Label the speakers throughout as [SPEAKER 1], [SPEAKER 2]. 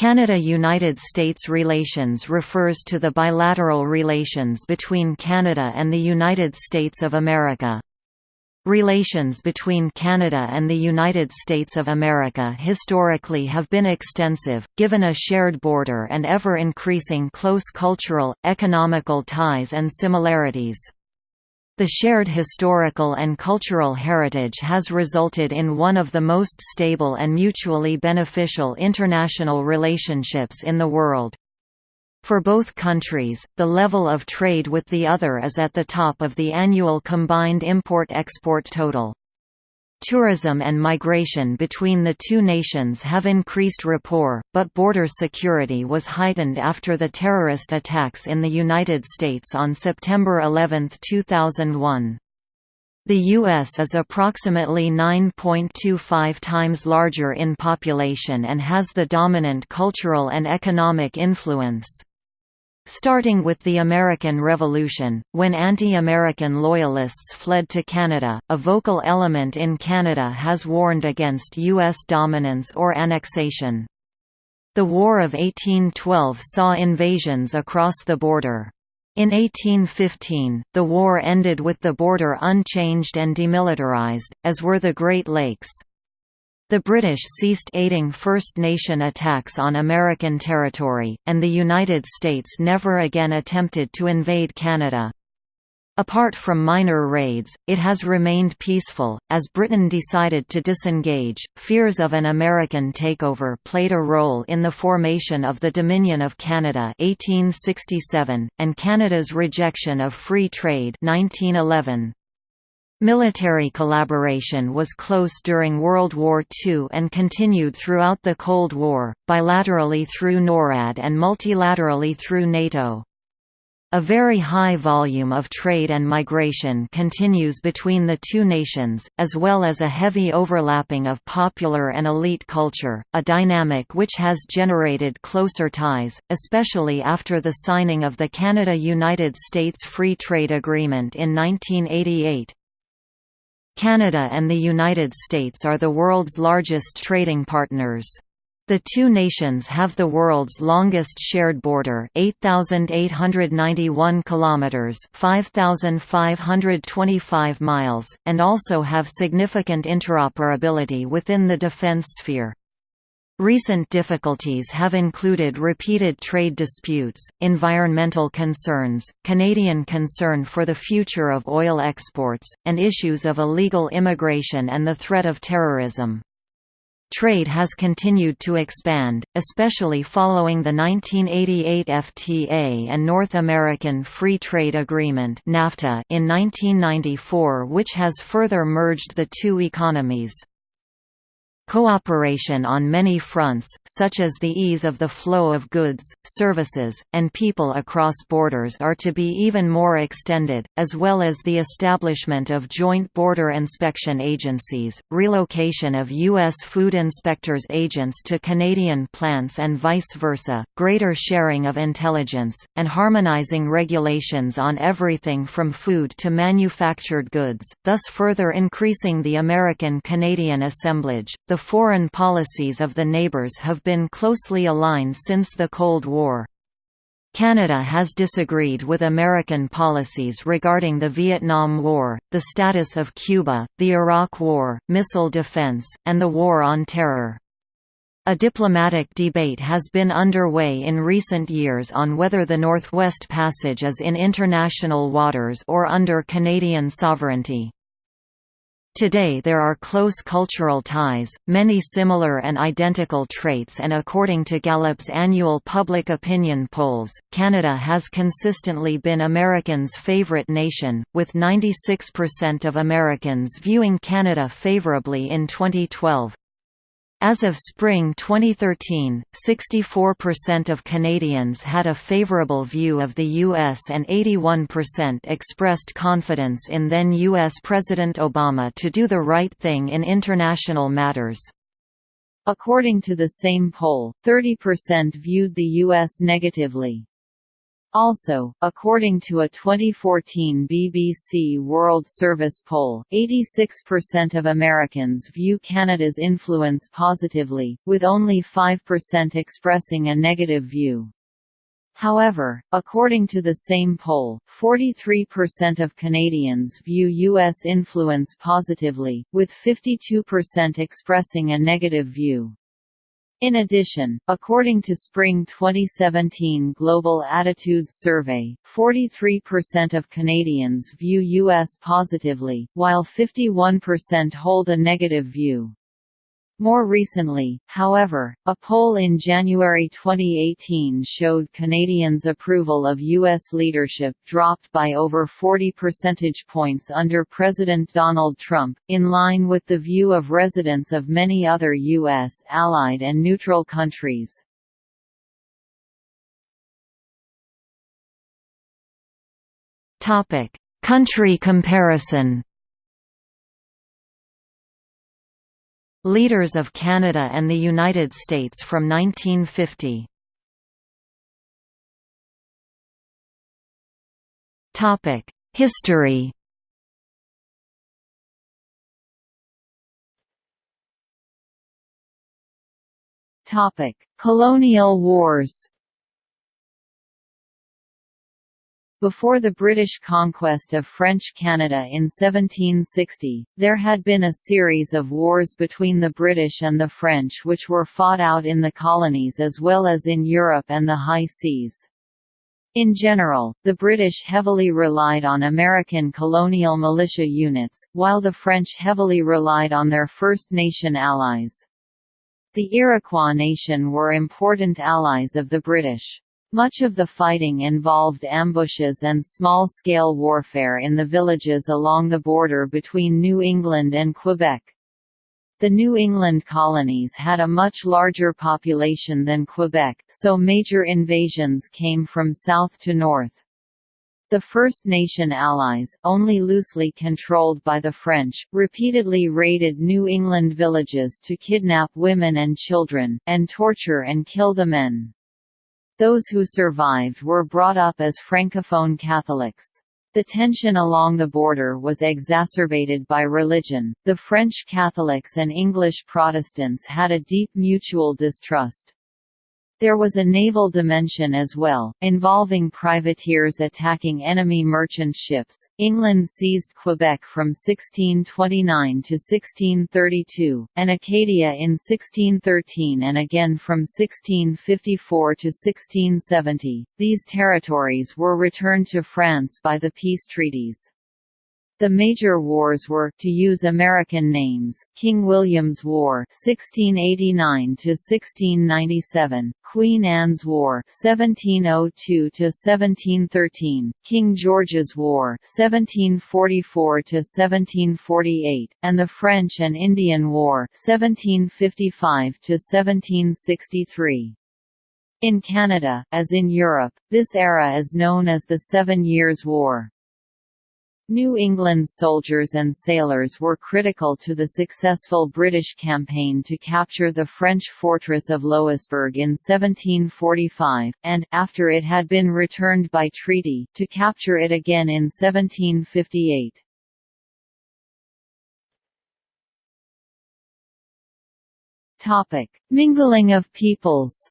[SPEAKER 1] Canada–United States relations refers to the bilateral relations between Canada and the United States of America. Relations between Canada and the United States of America historically have been extensive, given a shared border and ever-increasing close cultural, economical ties and similarities. The shared historical and cultural heritage has resulted in one of the most stable and mutually beneficial international relationships in the world. For both countries, the level of trade with the other is at the top of the annual combined import-export total. Tourism and migration between the two nations have increased rapport, but border security was heightened after the terrorist attacks in the United States on September 11, 2001. The U.S. is approximately 9.25 times larger in population and has the dominant cultural and economic influence. Starting with the American Revolution, when anti-American loyalists fled to Canada, a vocal element in Canada has warned against U.S. dominance or annexation. The War of 1812 saw invasions across the border. In 1815, the war ended with the border unchanged and demilitarized, as were the Great Lakes. The British ceased aiding First Nation attacks on American territory, and the United States never again attempted to invade Canada. Apart from minor raids, it has remained peaceful. As Britain decided to disengage, fears of an American takeover played a role in the formation of the Dominion of Canada (1867) and Canada's rejection of free trade (1911). Military collaboration was close during World War II and continued throughout the Cold War, bilaterally through NORAD and multilaterally through NATO. A very high volume of trade and migration continues between the two nations, as well as a heavy overlapping of popular and elite culture, a dynamic which has generated closer ties, especially after the signing of the Canada–United States Free Trade Agreement in 1988. Canada and the United States are the world's largest trading partners. The two nations have the world's longest shared border, 8891 kilometers, 5525 miles, and also have significant interoperability within the defense sphere. Recent difficulties have included repeated trade disputes, environmental concerns, Canadian concern for the future of oil exports, and issues of illegal immigration and the threat of terrorism. Trade has continued to expand, especially following the 1988 FTA and North American Free Trade Agreement in 1994 which has further merged the two economies. Cooperation on many fronts, such as the ease of the flow of goods, services, and people across borders are to be even more extended, as well as the establishment of joint border inspection agencies, relocation of U.S. food inspectors agents to Canadian plants and vice versa, greater sharing of intelligence, and harmonizing regulations on everything from food to manufactured goods, thus further increasing the American-Canadian assemblage. The foreign policies of the neighbours have been closely aligned since the Cold War. Canada has disagreed with American policies regarding the Vietnam War, the status of Cuba, the Iraq War, missile defense, and the War on Terror. A diplomatic debate has been underway in recent years on whether the Northwest Passage is in international waters or under Canadian sovereignty. Today there are close cultural ties, many similar and identical traits and according to Gallup's annual public opinion polls, Canada has consistently been Americans' favorite nation, with 96% of Americans viewing Canada favorably in 2012. As of spring 2013, 64% of Canadians had a favourable view of the U.S. and 81% expressed confidence in then U.S. President Obama to do the right thing in international matters. According to the same poll, 30% viewed the U.S. negatively.
[SPEAKER 2] Also, according to a 2014 BBC World Service poll, 86% of Americans view Canada's influence positively, with only 5% expressing a negative view. However, according to the same poll, 43% of Canadians view U.S. influence positively, with 52% expressing a negative view. In addition, according to Spring 2017 Global Attitudes Survey, 43% of Canadians view U.S. positively, while 51% hold a negative view. More recently, however, a poll in January 2018 showed Canadians' approval of U.S. leadership dropped by over 40 percentage points under President Donald Trump, in line with the view of residents of many other U.S. allied and neutral countries. Country comparison Leaders of Canada and the United States from 1950 History. Colonial wars Before the British conquest of French Canada in 1760, there had been a series of wars between the British and the French which were fought out in the colonies as well as in Europe and the high seas. In general, the British heavily relied on American colonial militia units, while the French heavily relied on their First Nation allies. The Iroquois nation were important allies of the British. Much of the fighting involved ambushes and small-scale warfare in the villages along the border between New England and Quebec. The New England colonies had a much larger population than Quebec, so major invasions came from south to north. The First Nation allies, only loosely controlled by the French, repeatedly raided New England villages to kidnap women and children, and torture and kill the men. Those who survived were brought up as Francophone Catholics. The tension along the border was exacerbated by religion. The French Catholics and English Protestants had a deep mutual distrust. There was a naval dimension as well, involving privateers attacking enemy merchant ships. England seized Quebec from 1629 to 1632, and Acadia in 1613 and again from 1654 to 1670. These territories were returned to France by the peace treaties. The major wars were, to use American names, King William's War (1689–1697), Queen Anne's War (1702–1713), King George's War (1744–1748), and the French and Indian War (1755–1763). In Canada, as in Europe, this era is known as the Seven Years' War. New England soldiers and sailors were critical to the successful British campaign to capture the French fortress of Louisbourg in 1745, and, after it had been returned by treaty, to capture it again in 1758. Mingling of peoples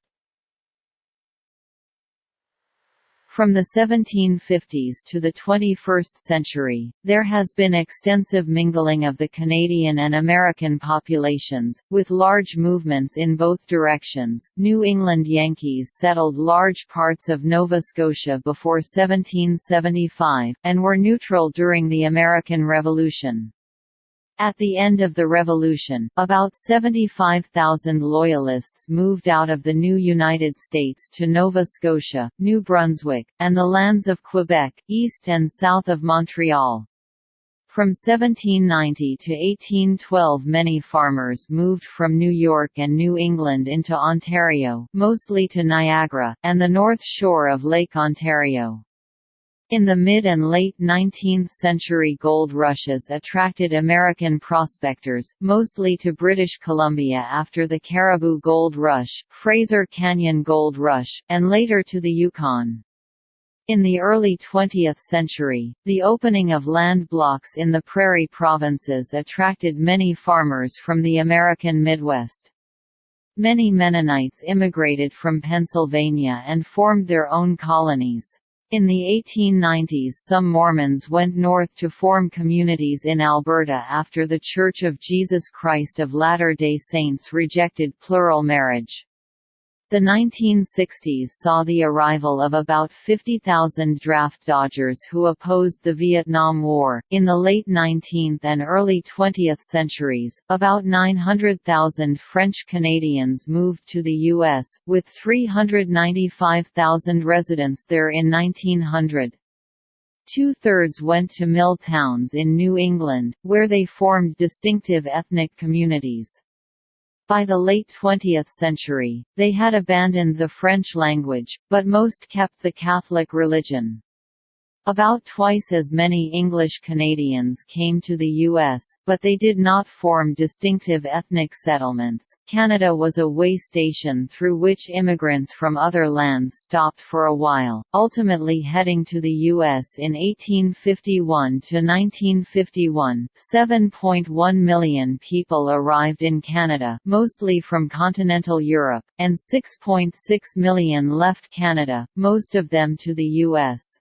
[SPEAKER 2] From the 1750s to the 21st century, there has been extensive mingling of the Canadian and American populations, with large movements in both directions. New England Yankees settled large parts of Nova Scotia before 1775, and were neutral during the American Revolution. At the end of the Revolution, about 75,000 Loyalists moved out of the new United States to Nova Scotia, New Brunswick, and the lands of Quebec, east and south of Montreal. From 1790 to 1812 many farmers moved from New York and New England into Ontario, mostly to Niagara, and the north shore of Lake Ontario. In the mid and late 19th century gold rushes attracted American prospectors, mostly to British Columbia after the Cariboo Gold Rush, Fraser Canyon Gold Rush, and later to the Yukon. In the early 20th century, the opening of land blocks in the prairie provinces attracted many farmers from the American Midwest. Many Mennonites immigrated from Pennsylvania and formed their own colonies. In the 1890s some Mormons went north to form communities in Alberta after The Church of Jesus Christ of Latter-day Saints rejected plural marriage. The 1960s saw the arrival of about 50,000 draft dodgers who opposed the Vietnam War. In the late 19th and early 20th centuries, about 900,000 French Canadians moved to the U.S., with 395,000 residents there in 1900. Two-thirds went to mill towns in New England, where they formed distinctive ethnic communities. By the late 20th century, they had abandoned the French language, but most kept the Catholic religion. About twice as many English Canadians came to the U.S., but they did not form distinctive ethnic settlements. Canada was a way station through which immigrants from other lands stopped for a while, ultimately heading to the U.S. in 1851 to 1951. 7.1 million people arrived in Canada, mostly from continental Europe, and 6.6 million left Canada, most of them to the U.S.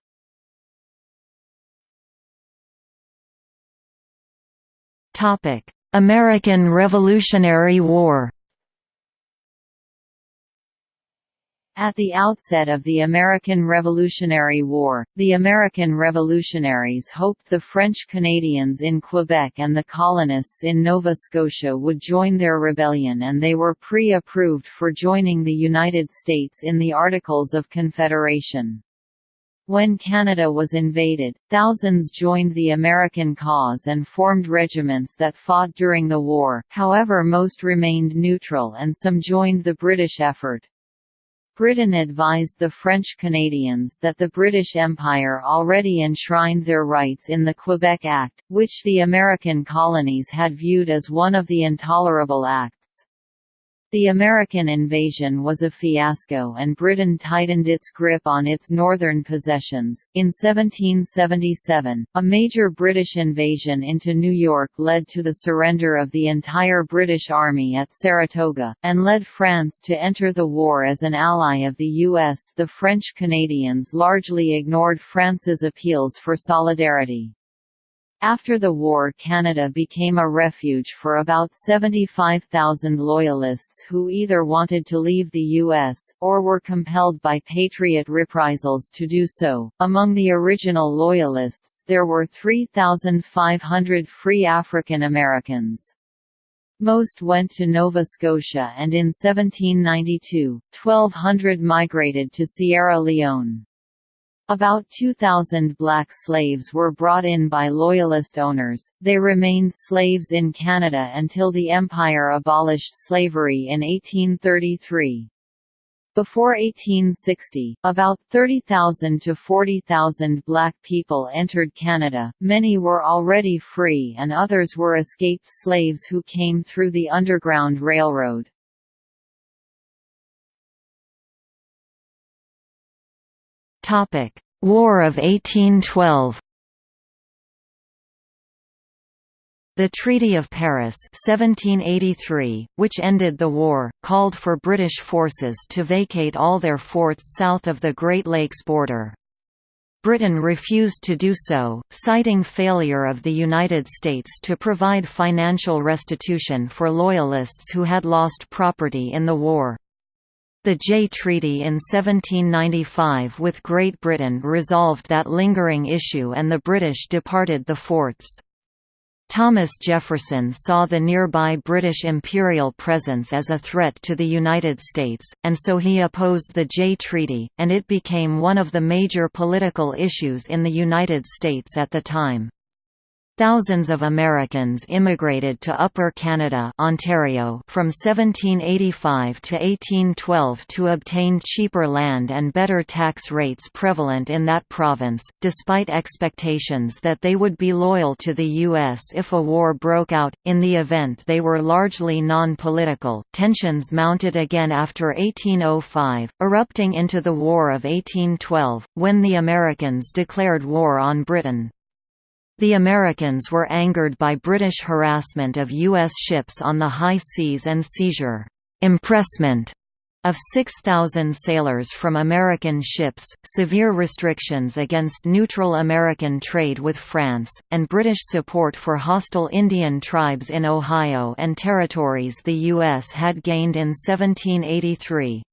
[SPEAKER 1] American Revolutionary War
[SPEAKER 2] At the outset of the American Revolutionary War, the American revolutionaries hoped the French Canadians in Quebec and the colonists in Nova Scotia would join their rebellion and they were pre-approved for joining the United States in the Articles of Confederation. When Canada was invaded, thousands joined the American cause and formed regiments that fought during the war, however most remained neutral and some joined the British effort. Britain advised the French Canadians that the British Empire already enshrined their rights in the Quebec Act, which the American colonies had viewed as one of the intolerable acts. The American invasion was a fiasco and Britain tightened its grip on its northern possessions. In 1777, a major British invasion into New York led to the surrender of the entire British Army at Saratoga, and led France to enter the war as an ally of the U.S. The French Canadians largely ignored France's appeals for solidarity. After the war Canada became a refuge for about 75,000 Loyalists who either wanted to leave the U.S., or were compelled by Patriot reprisals to do so. Among the original Loyalists there were 3,500 free African Americans. Most went to Nova Scotia and in 1792, 1,200 migrated to Sierra Leone. About 2,000 black slaves were brought in by Loyalist owners. They remained slaves in Canada until the Empire abolished slavery in 1833. Before 1860, about 30,000 to 40,000 black people entered Canada, many were already free and others were escaped slaves who came through the Underground Railroad.
[SPEAKER 1] War of 1812 The Treaty of Paris 1783, which ended the war, called for British forces to vacate all their forts south of the Great Lakes border. Britain refused to do so, citing failure of the United States to provide financial restitution for Loyalists who had lost property in the war. The Jay Treaty in 1795 with Great Britain resolved that lingering issue and the British departed the forts. Thomas Jefferson saw the nearby British imperial presence as a threat to the United States, and so he opposed the Jay Treaty, and it became one of the major political issues in the United States at the time. Thousands of Americans immigrated to Upper Canada Ontario from 1785 to 1812 to obtain cheaper land and better tax rates prevalent in that province, despite expectations that they would be loyal to the U.S. if a war broke out. In the event they were largely non-political, tensions mounted again after 1805, erupting into the War of 1812, when the Americans declared war on Britain. The Americans were angered by British harassment of U.S. ships on the high seas and seizure impressment of 6,000 sailors from American ships, severe restrictions against neutral American trade with France, and British support for hostile Indian tribes in Ohio and territories the U.S. had gained in 1783.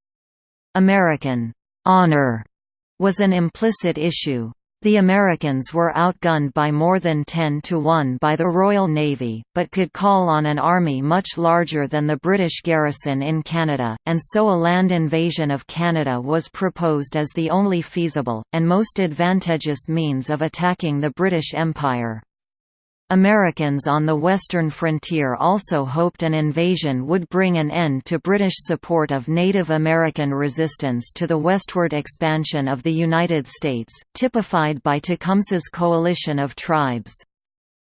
[SPEAKER 1] American honor was an implicit issue. The Americans were outgunned by more than 10 to 1 by the Royal Navy, but could call on an army much larger than the British garrison in Canada, and so a land invasion of Canada was proposed as the only feasible, and most advantageous means of attacking the British Empire. Americans on the western frontier also hoped an invasion would bring an end to British support of Native American resistance to the westward expansion of the United States, typified by Tecumseh's coalition of tribes.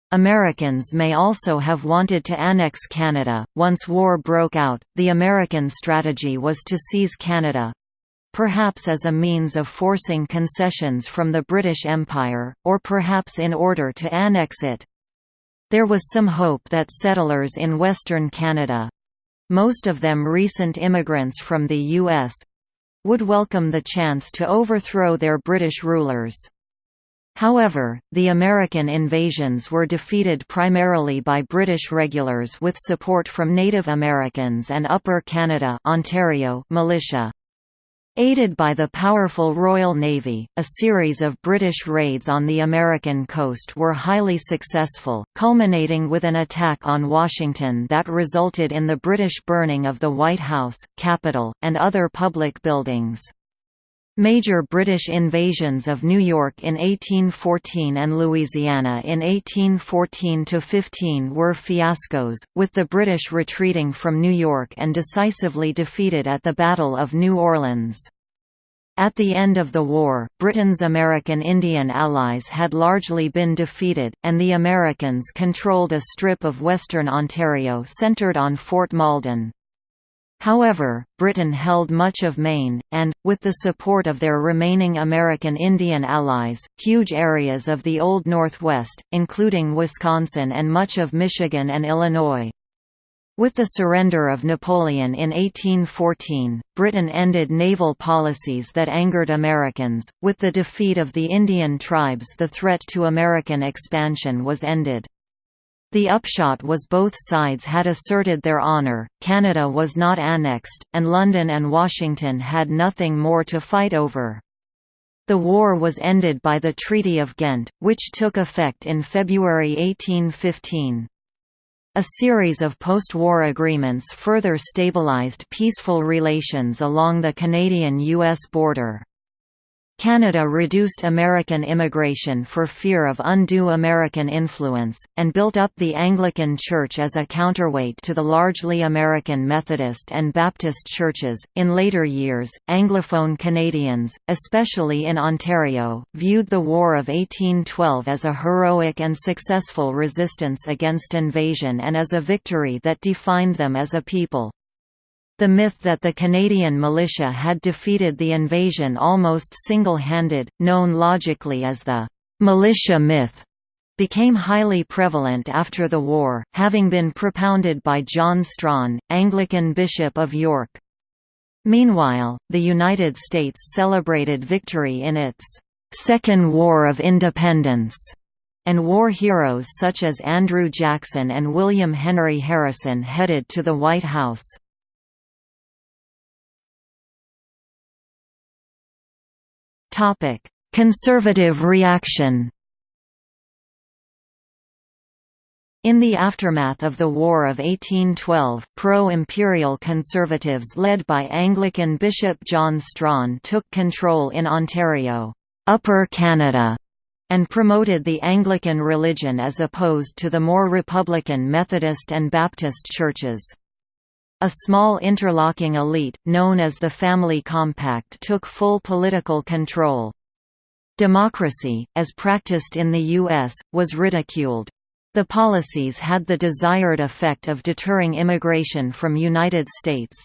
[SPEAKER 1] Americans may also have wanted to annex Canada. Once war broke out, the American strategy was to seize Canada perhaps as a means of forcing concessions from the British Empire, or perhaps in order to annex it. There was some hope that settlers in Western Canada—most of them recent immigrants from the U.S.—would welcome the chance to overthrow their British rulers. However, the American invasions were defeated primarily by British regulars with support from Native Americans and Upper Canada Ontario militia. Aided by the powerful Royal Navy, a series of British raids on the American coast were highly successful, culminating with an attack on Washington that resulted in the British burning of the White House, Capitol, and other public buildings. Major British invasions of New York in 1814 and Louisiana in 1814–15 were fiascos, with the British retreating from New York and decisively defeated at the Battle of New Orleans. At the end of the war, Britain's American Indian allies had largely been defeated, and the Americans controlled a strip of western Ontario centred on Fort Malden. However, Britain held much of Maine, and, with the support of their remaining American Indian allies, huge areas of the Old Northwest, including Wisconsin and much of Michigan and Illinois. With the surrender of Napoleon in 1814, Britain ended naval policies that angered Americans. With the defeat of the Indian tribes, the threat to American expansion was ended. The upshot was both sides had asserted their honour, Canada was not annexed, and London and Washington had nothing more to fight over. The war was ended by the Treaty of Ghent, which took effect in February 1815. A series of post-war agreements further stabilized peaceful relations along the Canadian-US border. Canada reduced American immigration for fear of undue American influence, and built up the Anglican Church as a counterweight to the largely American Methodist and Baptist churches. In later years, Anglophone Canadians, especially in Ontario, viewed the War of 1812 as a heroic and successful resistance against invasion and as a victory that defined them as a people. The myth that the Canadian militia had defeated the invasion almost single-handed, known logically as the «militia myth», became highly prevalent after the war, having been propounded by John Strachan, Anglican Bishop of York. Meanwhile, the United States celebrated victory in its Second War of Independence, and war heroes such as Andrew Jackson and William Henry Harrison headed to the White House. Conservative reaction In the aftermath of the War of 1812, pro-imperial conservatives led by Anglican Bishop John Strachan took control in Ontario, Upper Canada,
[SPEAKER 2] and promoted the Anglican religion as opposed to the more Republican Methodist and Baptist churches. A small interlocking elite, known as the Family Compact took full political control. Democracy, as practiced in the U.S., was ridiculed. The policies had the desired effect of deterring immigration from United States.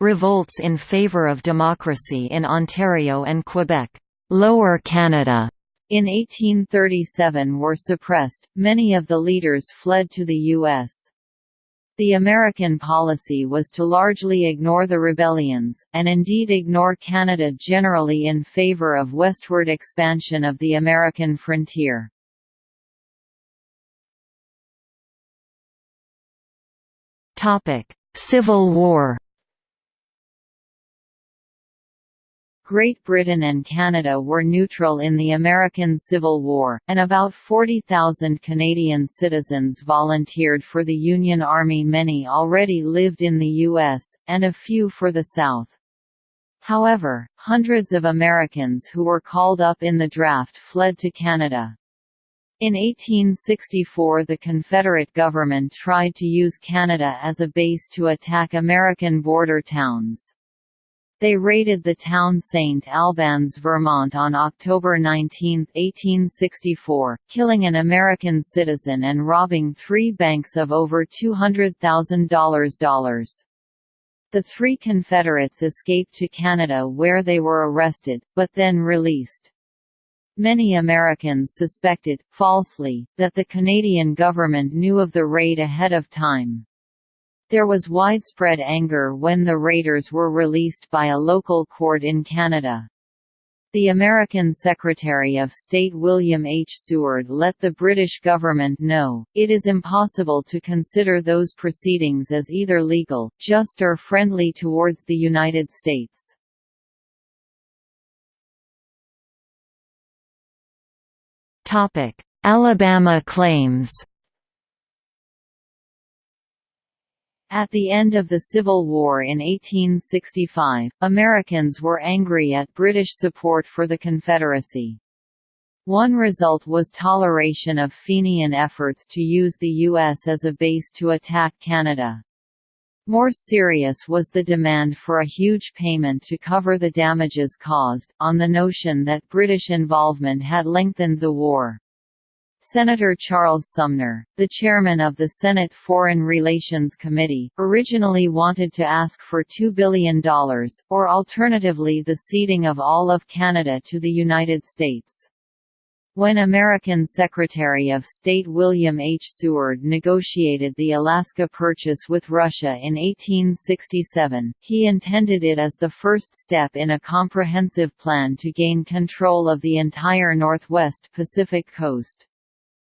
[SPEAKER 2] Revolts in favor of democracy in Ontario and Quebec, Lower Canada, in 1837 were suppressed, many of the leaders fled to the U.S. The American policy was to largely ignore the rebellions, and indeed ignore Canada generally in favor of westward expansion of the American frontier. Civil War Great Britain and Canada were neutral in the American Civil War, and about 40,000 Canadian citizens volunteered for the Union Army many already lived in the U.S., and a few for the South. However, hundreds of Americans who were called up in the draft fled to Canada. In 1864 the Confederate government tried to use Canada as a base to attack American border towns. They raided the town St. Albans, Vermont on October 19, 1864, killing an American citizen and robbing three banks of over $200,000. The three Confederates escaped to Canada where they were arrested, but then released. Many Americans suspected, falsely, that the Canadian government knew of the raid ahead of time. There was widespread anger when the raiders were released by a local court in Canada. The American Secretary of State William H. Seward let the British government know, it is impossible to consider those proceedings as either legal, just or friendly towards the United States. Alabama claims At the end of the Civil War in 1865, Americans were angry at British support for the Confederacy. One result was toleration of Fenian efforts to use the U.S. as a base to attack Canada. More serious was the demand for a huge payment to cover the damages caused, on the notion that British involvement had lengthened the war. Senator Charles Sumner, the chairman of the Senate Foreign Relations Committee, originally wanted to ask for $2 billion, or alternatively the ceding of all of Canada to the United States. When American Secretary of State William H. Seward negotiated the Alaska Purchase with Russia in 1867, he intended it as the first step in a comprehensive plan to gain control of the entire northwest Pacific coast.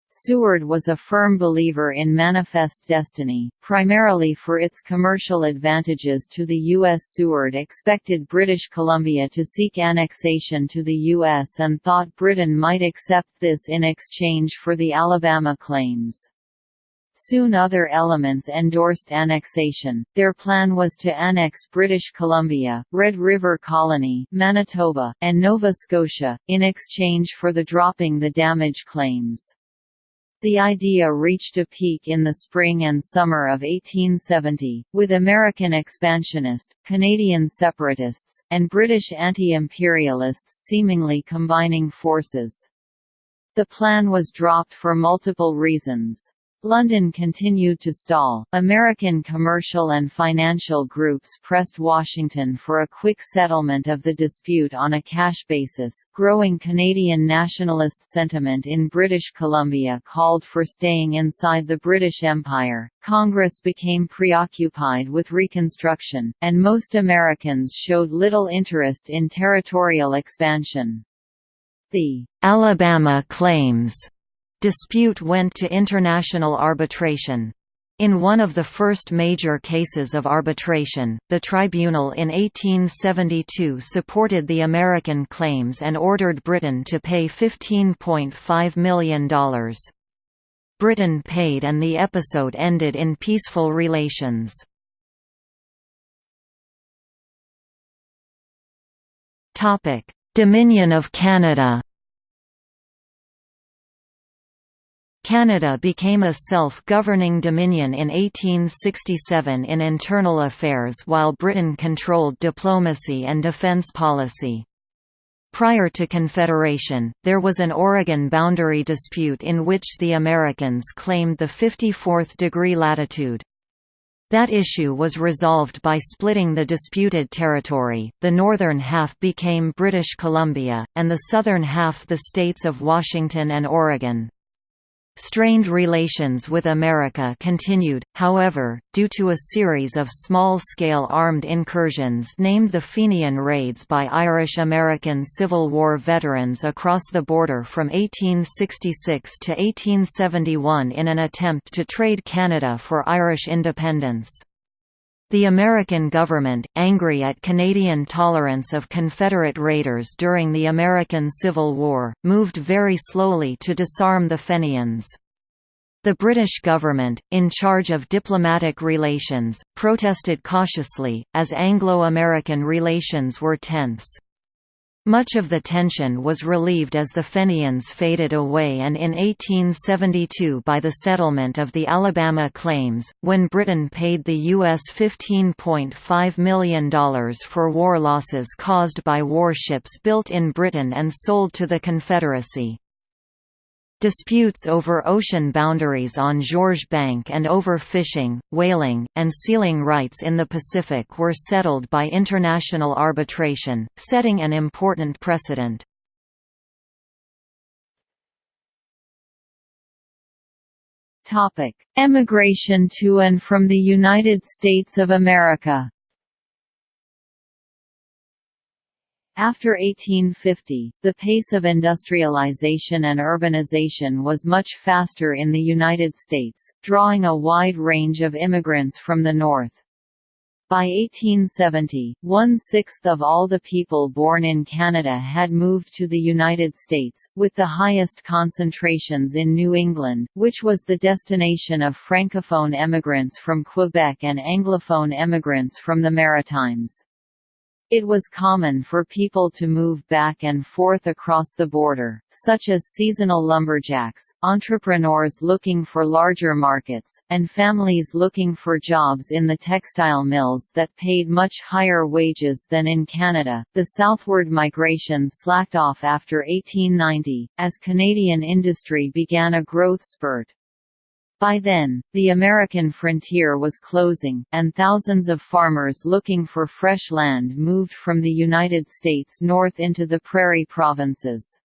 [SPEAKER 2] Seward was a firm believer in Manifest Destiny, primarily for its commercial advantages to the U.S. Seward expected British Columbia to seek annexation to the U.S. and thought Britain might accept this in exchange for the Alabama claims. Soon other elements endorsed annexation. Their plan was to annex British Columbia, Red River Colony, Manitoba, and Nova Scotia, in exchange for the dropping the damage claims. The idea reached a peak in the spring and summer of 1870, with American expansionist, Canadian separatists, and British anti-imperialists seemingly combining forces. The plan was dropped for multiple reasons. London continued to stall. American commercial and financial groups pressed Washington for a quick settlement of the dispute on a cash basis. Growing Canadian nationalist sentiment in British Columbia called for staying inside the British Empire. Congress became preoccupied with Reconstruction, and most Americans showed little interest in territorial expansion. The Alabama claims dispute went to international arbitration. In one of the first major cases of arbitration, the tribunal in 1872 supported the American claims and ordered Britain to pay $15.5 million. Britain paid and the episode ended in peaceful relations. Dominion of Canada
[SPEAKER 1] Canada became a self-governing dominion in 1867 in internal affairs while Britain controlled diplomacy and defence policy. Prior to Confederation, there was an Oregon boundary dispute in which the Americans claimed the 54th degree latitude. That issue was resolved by splitting the disputed territory, the northern half became British Columbia, and the southern half the states of Washington and Oregon. Strained relations with America continued, however, due to a series of small-scale armed incursions named the Fenian Raids by Irish-American Civil War veterans across the border from 1866 to 1871 in an attempt to trade Canada for Irish independence. The American government, angry at Canadian tolerance of Confederate raiders during the American Civil War, moved very slowly to disarm the Fenians. The British government, in charge of diplomatic relations, protested cautiously, as Anglo-American relations were tense. Much of the tension was relieved as the Fenians faded away and in 1872 by the settlement of the Alabama claims, when Britain paid the U.S. $15.5 million for war losses caused by warships built in Britain and sold to the Confederacy. Disputes over ocean boundaries on Georges Bank and over fishing, whaling, and sealing rights in the Pacific were settled by international arbitration, setting an important precedent.
[SPEAKER 2] Emigration to and from the United States of America After 1850, the pace of industrialization and urbanization was much faster in the United States, drawing a wide range of immigrants from the North. By 1870, one-sixth of all the people born in Canada had moved to the United States, with the highest concentrations in New England, which was the destination of Francophone emigrants from Quebec and Anglophone emigrants from the Maritimes. It was common for people to move back and forth across the border, such as seasonal lumberjacks, entrepreneurs looking for larger markets, and families looking for jobs in the textile mills that paid much higher wages than in Canada. The southward migration slacked off after 1890, as Canadian industry began a growth spurt. By then, the American frontier was closing, and thousands of farmers looking for fresh land moved from the United States north into the prairie provinces.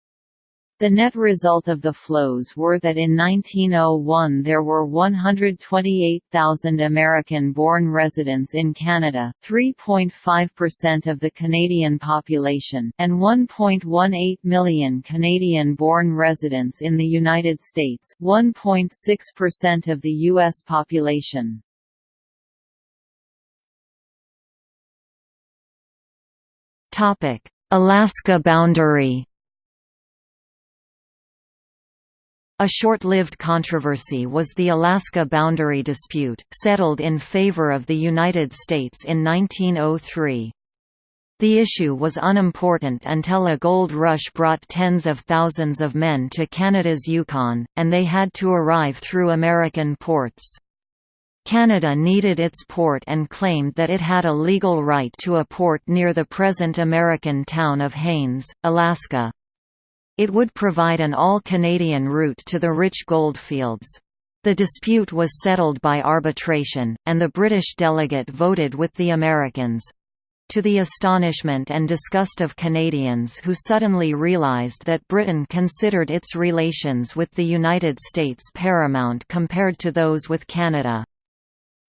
[SPEAKER 2] The net result of the flows were that in 1901 there were 128,000 American-born residents in Canada 3.5% of the Canadian population and 1.18 million Canadian-born residents in the United States 1.6% of the U.S. population.
[SPEAKER 1] Alaska boundary A short-lived controversy was the Alaska boundary dispute, settled in favor of the United States in 1903. The issue was unimportant until a gold rush brought tens of thousands of men to Canada's Yukon, and they had to arrive through American ports. Canada needed its port and claimed that it had a legal right to a port near the present American town of Haines, Alaska. It would provide an all-Canadian route to the rich goldfields. The dispute was settled by arbitration, and the British delegate voted with the Americans. To the astonishment and disgust of Canadians who suddenly realized that Britain considered its relations with the United States paramount compared to those with Canada.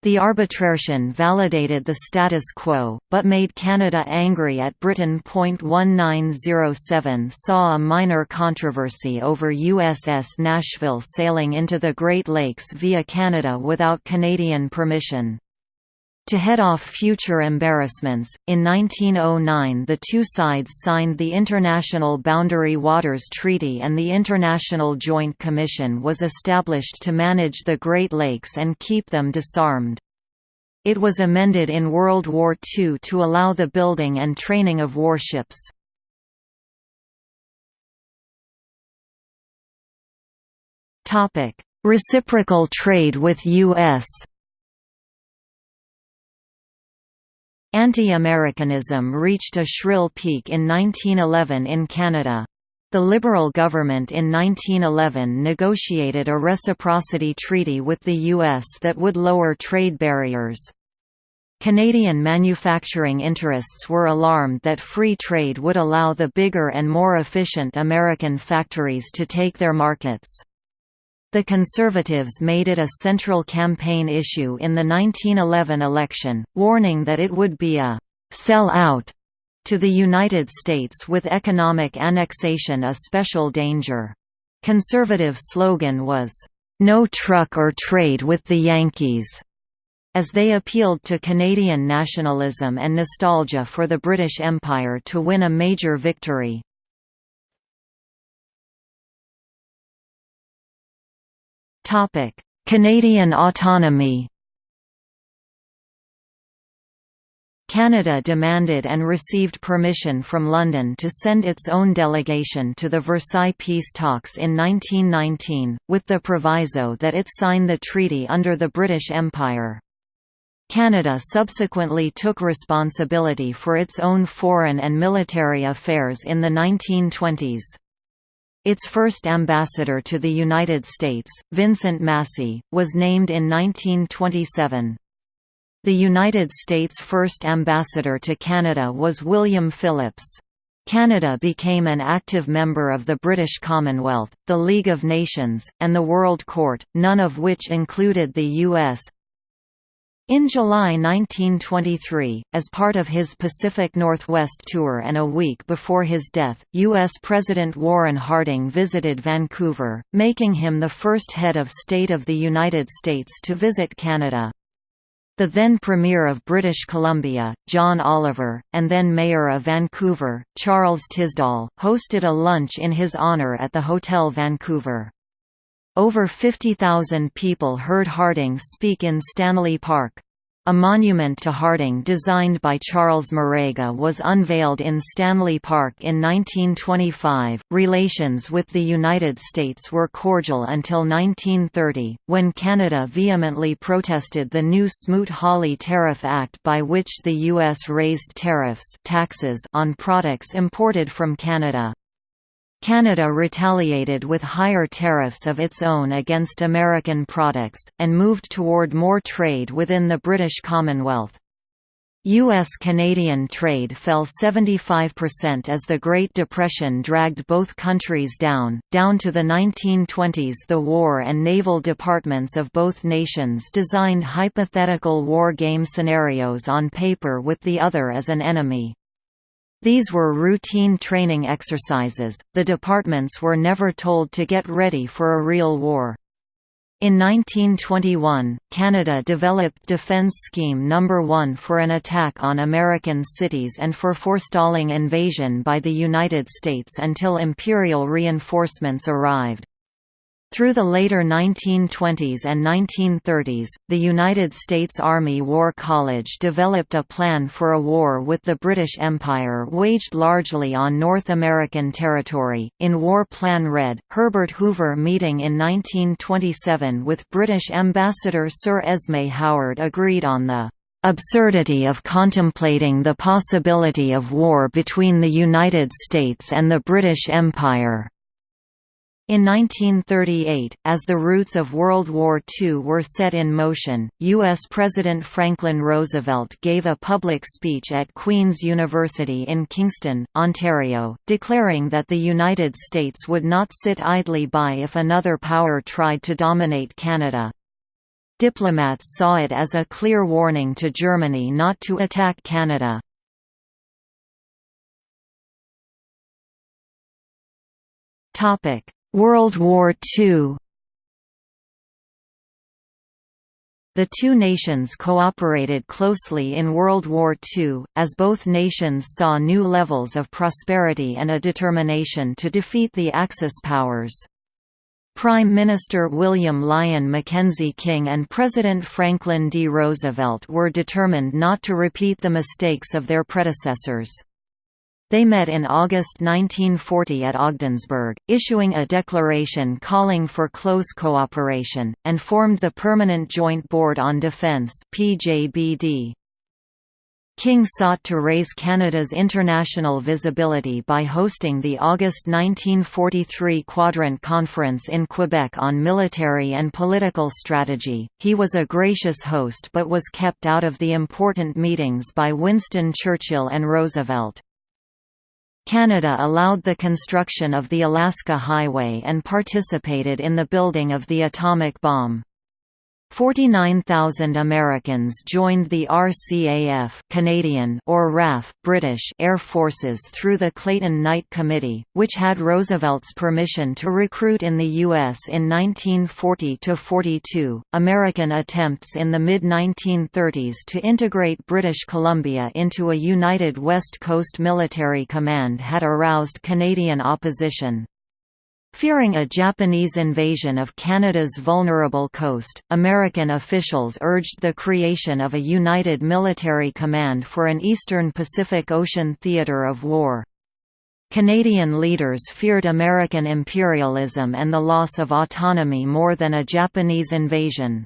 [SPEAKER 1] The arbitration validated the status quo, but made Canada angry at Britain. 1907 saw a minor controversy over USS Nashville sailing into the Great Lakes via Canada without Canadian permission. To head off future embarrassments, in 1909 the two sides signed the International Boundary Waters Treaty and the International Joint Commission was established to manage the Great Lakes and keep them disarmed. It was amended in World War II to allow the building and training of warships. Reciprocal trade with U.S. Anti-Americanism reached a shrill peak in 1911 in Canada. The Liberal government in 1911 negotiated a reciprocity treaty with the U.S. that would lower trade barriers. Canadian manufacturing interests were alarmed that free trade would allow the bigger and more efficient American factories to take their markets. The Conservatives made it a central campaign issue in the 1911 election, warning that it would be a «sell out» to the United States with economic annexation a special danger. Conservative slogan was, "'No truck or trade with the Yankees' as they appealed to Canadian nationalism and nostalgia for the British Empire to win a major victory. Canadian autonomy Canada demanded and received permission from London to send its own delegation to the Versailles peace talks in 1919, with the proviso that it sign the treaty under the British Empire. Canada subsequently took responsibility for its own foreign and military affairs in the 1920s. Its first ambassador to the United States, Vincent Massey, was named in 1927. The United States' first ambassador to Canada was William Phillips. Canada became an active member of the British Commonwealth, the League of Nations, and the World Court, none of which included the U.S. In July 1923, as part of his Pacific Northwest tour and a week before his death, U.S. President Warren Harding visited Vancouver, making him the first head of state of the United States to visit Canada. The then Premier of British Columbia, John Oliver, and then Mayor of Vancouver, Charles Tisdall, hosted a lunch in his honour at the Hotel Vancouver. Over 50,000 people heard Harding speak in Stanley Park. A monument to Harding designed by Charles Marega was unveiled in Stanley Park in 1925. Relations with the United States were cordial until 1930, when Canada vehemently protested the new Smoot-Hawley Tariff Act by which the U.S. raised tariffs taxes on products imported from Canada. Canada retaliated with higher tariffs of its own against American products, and moved toward more trade within the British Commonwealth. U.S.-Canadian trade fell 75% as the Great Depression dragged both countries down. Down to the 1920s the War and Naval Departments of both nations designed hypothetical war game scenarios on paper with the other as an enemy. These were routine training exercises, the departments were never told to get ready for a real war. In 1921, Canada developed Defence Scheme No. 1 for an attack on American cities and for forestalling invasion by the United States until Imperial reinforcements arrived. Through the later 1920s and 1930s, the United States Army War College developed a plan for a war with the British Empire waged largely on North American territory. In War Plan Red, Herbert Hoover meeting in 1927 with British Ambassador Sir Esme Howard agreed on the absurdity of contemplating the possibility of war between the United States and the British Empire. In 1938, as the roots of World War II were set in motion, U.S. President Franklin Roosevelt gave a public speech at Queen's University in Kingston, Ontario, declaring that the United States would not sit idly by if another power tried to dominate Canada. Diplomats saw it as a clear warning to Germany not to attack Canada. Topic World War II The two nations cooperated closely in World War II, as both nations saw new levels of prosperity and a determination to defeat the Axis powers. Prime Minister William Lyon Mackenzie King and President Franklin D. Roosevelt were determined not to repeat the mistakes of their predecessors. They met in August 1940 at Ogdensburg, issuing a declaration calling for close cooperation, and formed the Permanent Joint Board on Defence PJBD. King sought to raise Canada's international visibility by hosting the August 1943 Quadrant Conference in Quebec on military and political strategy. He was a gracious host but was kept out of the important meetings by Winston Churchill and Roosevelt. Canada allowed the construction of the Alaska Highway and participated in the building of the atomic bomb. 49,000 Americans joined the RCAF Canadian or RAF British Air Forces through the Clayton Knight Committee, which had Roosevelt's permission to recruit in the U.S. in 1940–42. American attempts in the mid-1930s to integrate British Columbia into a united West Coast military command had aroused Canadian opposition. Fearing a Japanese invasion of Canada's vulnerable coast, American officials urged the creation of a united military command for an eastern Pacific Ocean theater of war. Canadian leaders feared American imperialism and the loss of autonomy more than a Japanese invasion.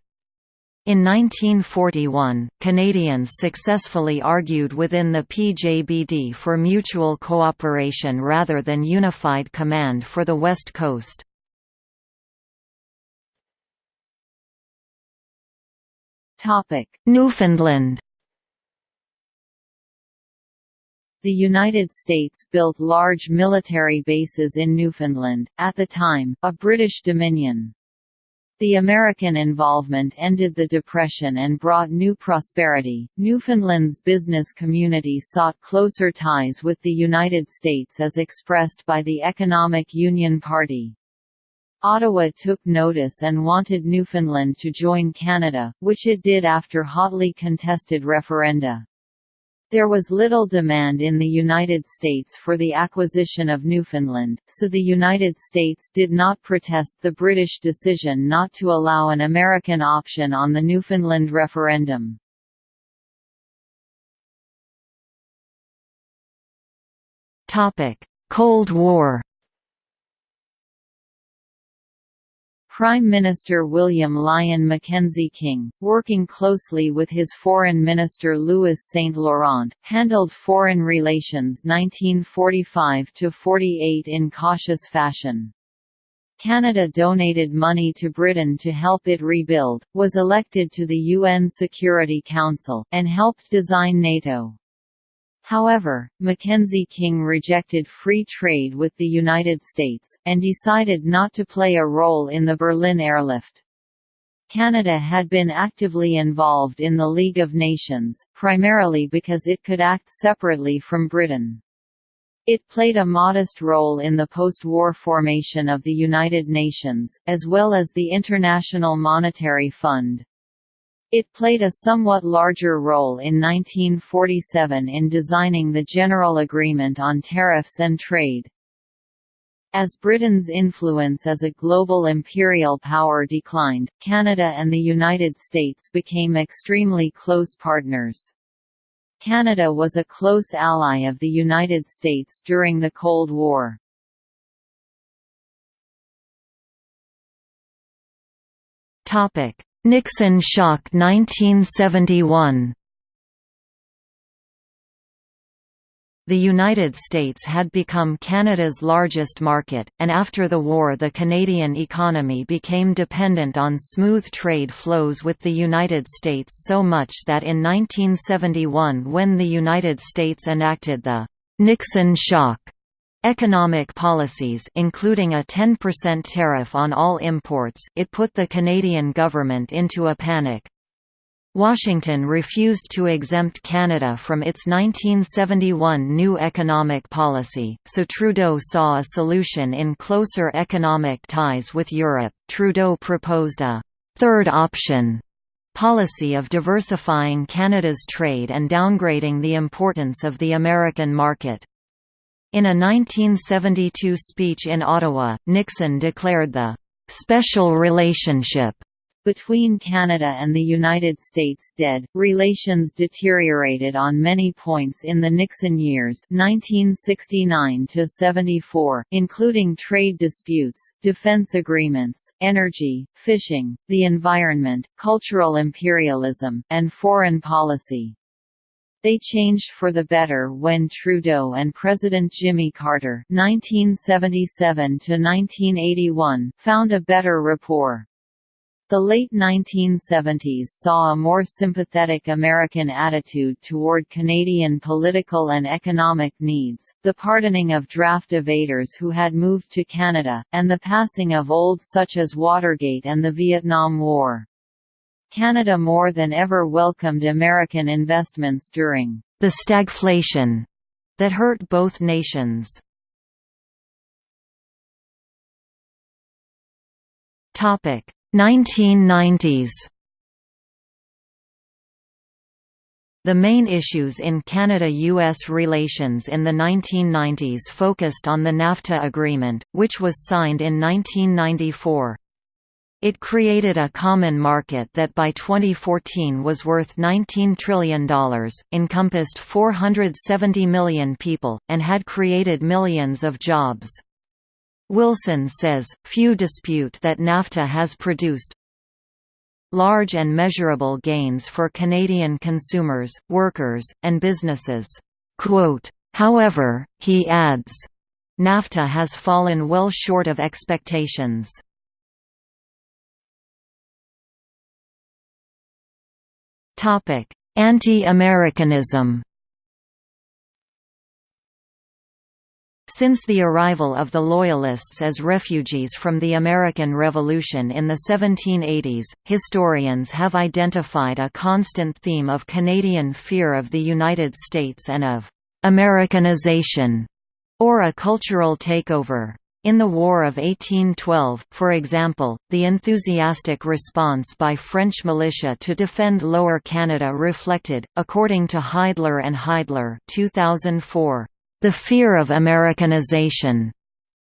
[SPEAKER 1] In 1941, Canadians successfully argued within the PJBD for mutual cooperation rather than unified command for the West Coast. Newfoundland
[SPEAKER 2] The United States built large military bases in Newfoundland, at the time, a British dominion. The American involvement ended the Depression and brought new prosperity. Newfoundland's business community sought closer ties with the United States as expressed by the Economic Union Party. Ottawa took notice and wanted Newfoundland to join Canada, which it did after hotly contested referenda. There was little demand in the United States for the acquisition of Newfoundland, so the United States did not protest the British decision not to allow an American option on the Newfoundland referendum.
[SPEAKER 1] Cold War
[SPEAKER 2] Prime Minister William Lyon Mackenzie King, working closely with his Foreign Minister Louis Saint Laurent, handled foreign relations 1945–48 in cautious fashion. Canada donated money to Britain to help it rebuild, was elected to the UN Security Council, and helped design NATO. However, Mackenzie King rejected free trade with the United States, and decided not to play a role in the Berlin airlift. Canada had been actively involved in the League of Nations, primarily because it could act separately from Britain. It played a modest role in the post-war formation of the United Nations, as well as the International Monetary Fund. It played a somewhat larger role in 1947 in designing the General Agreement on Tariffs and Trade. As Britain's influence as a global imperial power declined, Canada and the United States became extremely close partners. Canada was a close ally of the United States during the Cold War.
[SPEAKER 1] Topic: Nixon shock 1971 The United States had become Canada's largest market, and after the war the Canadian economy became dependent on smooth trade flows with the United States so much that in 1971 when the United States enacted the «Nixon shock» economic policies including a 10% tariff on all imports it put the Canadian government into a panic. Washington refused to exempt Canada from its 1971 new economic policy, so Trudeau saw a solution in closer economic ties with Europe. Trudeau proposed a third option policy of diversifying Canada's trade and downgrading the importance of the American market. In a 1972 speech in Ottawa, Nixon declared the «special relationship»
[SPEAKER 2] Between Canada and the United States dead, relations deteriorated on many points in the Nixon years 1969–74, including trade disputes, defense agreements, energy, fishing, the environment, cultural imperialism, and foreign policy. They changed for the better when Trudeau and President Jimmy Carter (1977–1981) found a better rapport. The late 1970s saw a more sympathetic American attitude toward Canadian political and economic needs, the pardoning of draft evaders who had moved to Canada, and the passing of olds such as Watergate and the Vietnam War. Canada more than ever welcomed American investments during
[SPEAKER 1] the stagflation that hurt both nations. Topic 1990s The main issues in Canada–US relations in the 1990s focused on the NAFTA agreement, which was signed in 1994. It created a common market that by 2014 was worth $19 trillion, encompassed 470 million people, and had created millions of jobs. Wilson says, few dispute that NAFTA has produced large and measurable gains for Canadian consumers, workers, and businesses. Quote, However, he adds, NAFTA has fallen well short of expectations. Anti-Americanism Since the arrival of the Loyalists as refugees from the American Revolution in the 1780s, historians have identified a constant theme of Canadian fear of the United States and of «Americanization» or a cultural takeover. In the War of 1812, for example, the enthusiastic response by French militia to defend Lower Canada reflected, according to Heidler and Heidler 2004, the fear of Americanization.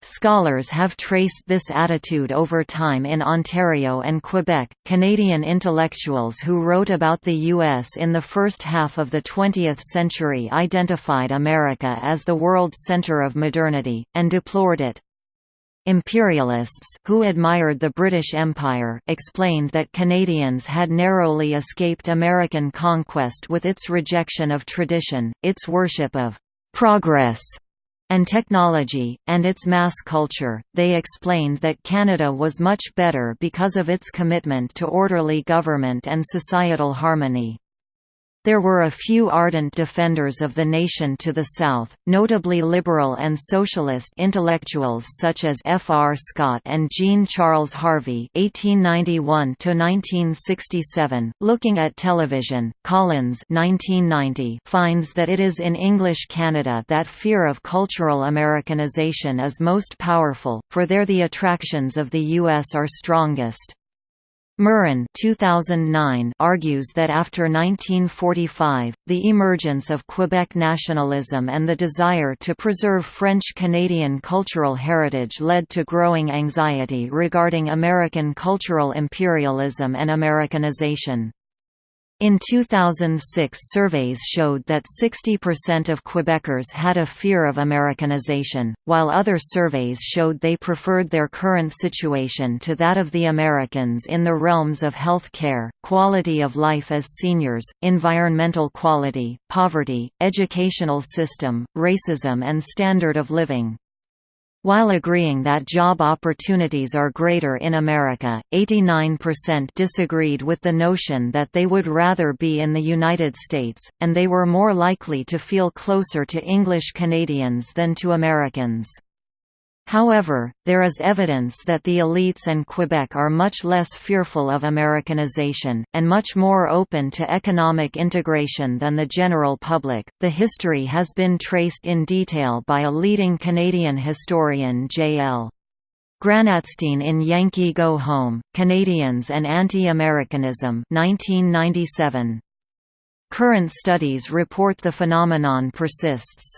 [SPEAKER 1] Scholars have traced this attitude over time in Ontario and Quebec. Canadian intellectuals who wrote about the U.S. in the first half of the 20th century identified America as the world center of modernity, and deplored it. Imperialists who admired the British Empire explained that Canadians had narrowly escaped American conquest with its rejection of tradition, its worship of progress and technology, and its mass culture. They explained that Canada was much better because of its commitment to orderly government and societal harmony. There were a few ardent defenders of the nation to the south, notably liberal and socialist intellectuals such as F. R. Scott and Jean-Charles Harvey (1891–1967). Looking at television, Collins (1990) finds that it is in English Canada that fear of cultural Americanization is most powerful, for there the attractions of the U.S. are strongest. Murrin 2009 argues that after 1945, the emergence of Quebec nationalism and the desire to preserve French-Canadian cultural heritage led to growing anxiety regarding American cultural imperialism and Americanization. In 2006 surveys showed that 60% of Quebecers had a fear of Americanization, while other surveys showed they preferred their current situation to that of the Americans in the realms of health care, quality of life as seniors, environmental quality, poverty, educational system, racism and standard of living. While agreeing that job opportunities are greater in America, 89% disagreed with the notion that they would rather be in the United States, and they were more likely to feel closer to English Canadians than to Americans. However, there is evidence that the elites and Quebec are much less fearful of Americanization, and much more open to economic integration than the general public. The history has been traced in detail by a leading Canadian historian J.L. Granatstein in Yankee Go Home, Canadians and Anti-Americanism 1997. Current studies report the phenomenon persists.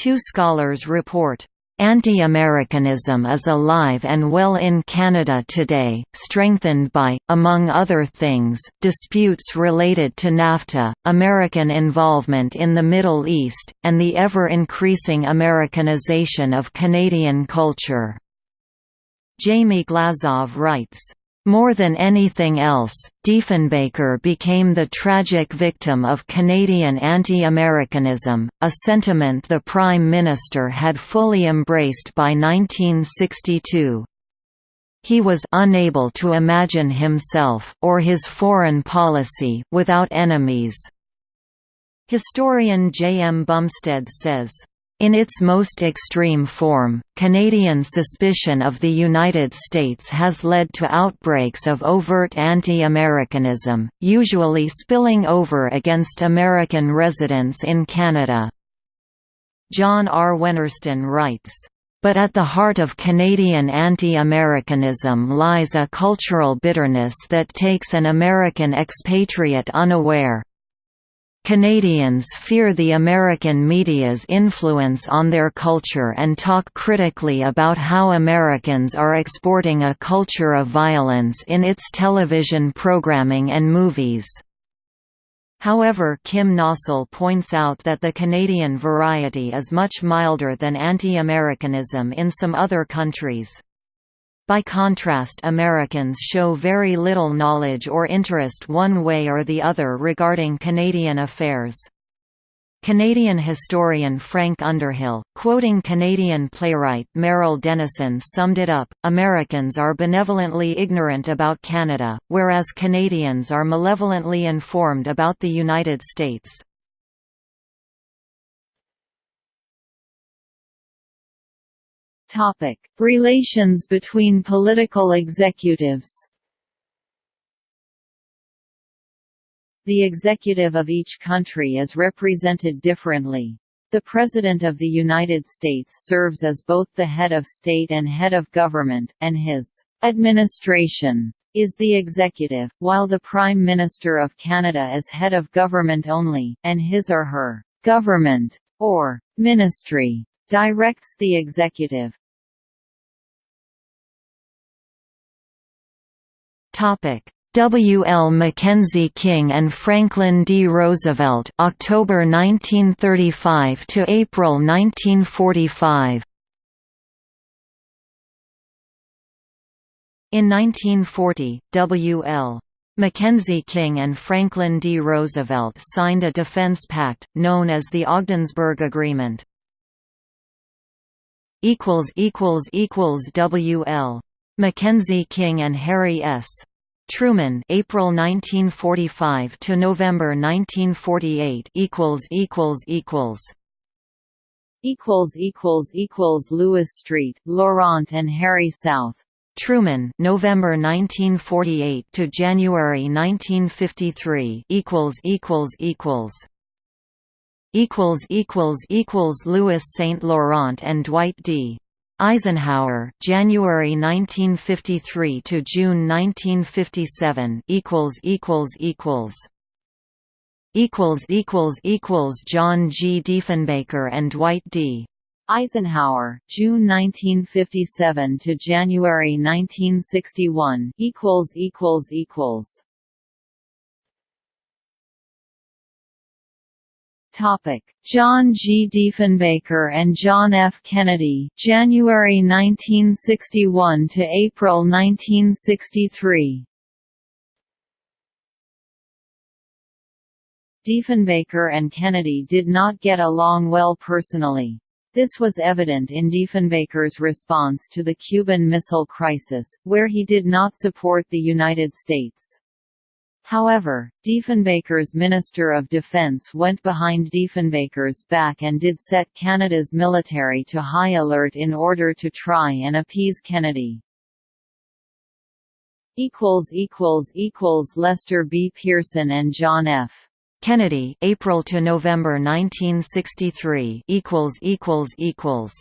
[SPEAKER 1] Two scholars report Anti-Americanism is alive and well in Canada today, strengthened by, among other things, disputes related to NAFTA, American involvement in the Middle East, and the ever-increasing Americanization of Canadian culture. Jamie Glazov writes, more than anything else, Diefenbaker became the tragic victim of Canadian anti-Americanism, a sentiment the Prime Minister had fully embraced by 1962. He was unable to imagine himself or his foreign policy without enemies. Historian J. M. Bumsted says, in its most extreme form, Canadian suspicion of the United States has led to outbreaks of overt anti-Americanism, usually spilling over against American residents in Canada. John R. Wennersten writes, but at the heart of Canadian anti-Americanism lies a cultural bitterness that takes an American expatriate unaware, Canadians fear the American media's influence on their culture and talk critically about how Americans are exporting a culture of violence in its television programming and movies. However Kim Nossal points out that the Canadian variety is much milder than anti-Americanism in some other countries. By contrast Americans show very little knowledge or interest one way or the other regarding Canadian affairs. Canadian historian Frank Underhill, quoting Canadian playwright Merrill Denison summed it up, Americans are benevolently ignorant about Canada, whereas Canadians are malevolently informed about the United States.
[SPEAKER 2] Topic: Relations between political executives. The executive of each country is represented differently. The President of the United States serves as both the head of state and head of government, and his administration is the executive, while the Prime Minister of Canada is head of government only, and his or her government or ministry directs the executive.
[SPEAKER 1] W. L. Mackenzie King and Franklin D. Roosevelt October 1935 to April 1945 In 1940, W. L. Mackenzie King and Franklin D. Roosevelt signed a defense pact, known as the Ogdensburg Agreement. W. L. Mackenzie King and Harry S. Truman April 1945 to November 1948 equals equals equals.
[SPEAKER 2] Equals equals equals Louis Street Laurent and Harry South.
[SPEAKER 1] Truman November 1948 to January 1953 equals equals equals. Equals equals equals Louis Saint Laurent and Dwight D Eisenhower, January 1953 to June 1957 equals equals equals equals equals equals John G. Diefenbaker and Dwight D.
[SPEAKER 2] Eisenhower, June 1957 to January 1961 equals equals equals Topic: John G. Diefenbaker and John F. Kennedy, January 1961 to April 1963. Diefenbaker and Kennedy did not get along well personally. This was evident in Diefenbaker's response to the Cuban Missile Crisis, where he did not support the United States. However, Diefenbaker's Minister of Defence went behind Diefenbaker's back and did set Canada's military to high alert in order to try and appease Kennedy. Lester B. Pearson and John F.
[SPEAKER 1] Kennedy, April to November 1963. Equals equals equals.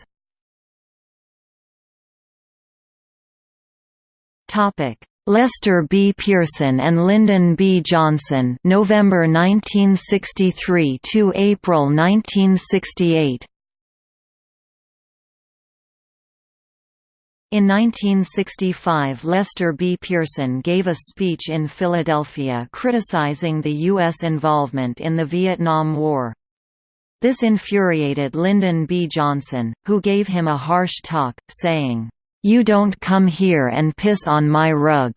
[SPEAKER 1] Topic: Lester B. Pearson and Lyndon B. Johnson November 1963 to April 1968 In 1965 Lester B. Pearson gave a speech in Philadelphia criticizing the U.S. involvement in the Vietnam War. This infuriated Lyndon B. Johnson, who gave him a harsh talk, saying, "'You don't come here and piss on my rug."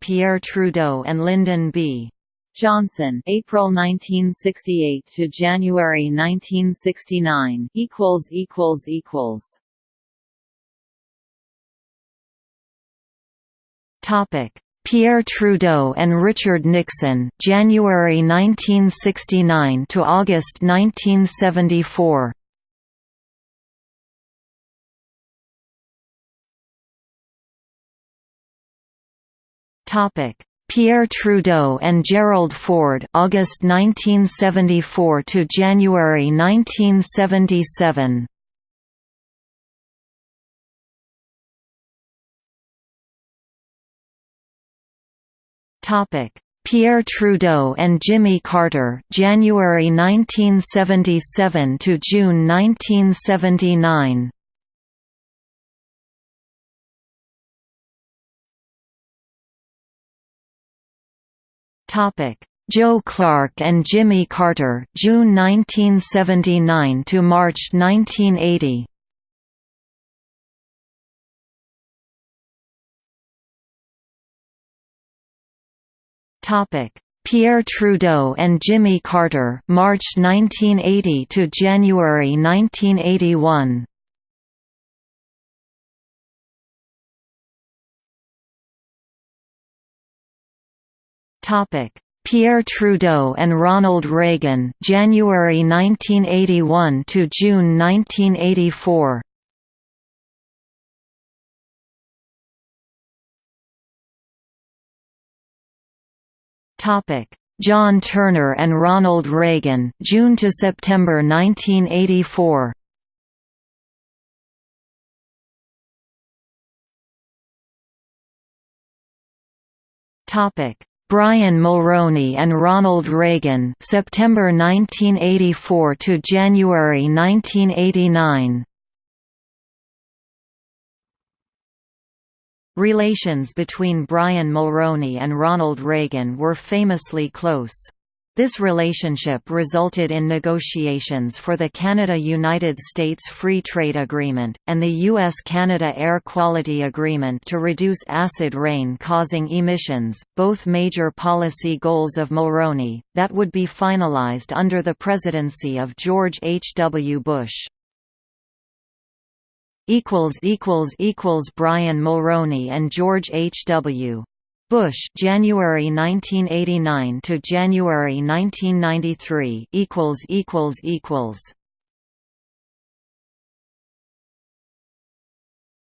[SPEAKER 1] Pierre Trudeau and Lyndon B.
[SPEAKER 2] Johnson, April 1968 to January 1969 equals equals equals.
[SPEAKER 1] Topic: Pierre Trudeau and Richard Nixon, January 1969 to August 1974. Topic: Pierre Trudeau and Gerald Ford, August 1974 to January 1977. Topic: Pierre Trudeau and Jimmy Carter, January 1977 to June 1979. Topic: Joe Clark and Jimmy Carter, June 1979 to March 1980. Topic: Pierre Trudeau and Jimmy Carter, March 1980 to January 1981. Topic: Pierre Trudeau and Ronald Reagan, January 1981 to June 1984. Topic: John Turner and Ronald Reagan, June to September 1984. Topic: Brian Mulroney and Ronald Reagan, September 1984 to January 1989. Relations between Brian Mulroney and Ronald Reagan were famously close. This relationship resulted in negotiations for the Canada–United States Free Trade Agreement, and the U.S.-Canada Air Quality Agreement to reduce acid rain causing emissions, both major policy goals of Mulroney, that would be finalized under the presidency of George H. W. Bush equals equals equals Brian Mulroney and George H. W. Bush January 1989 to January 1993 equals equals equals.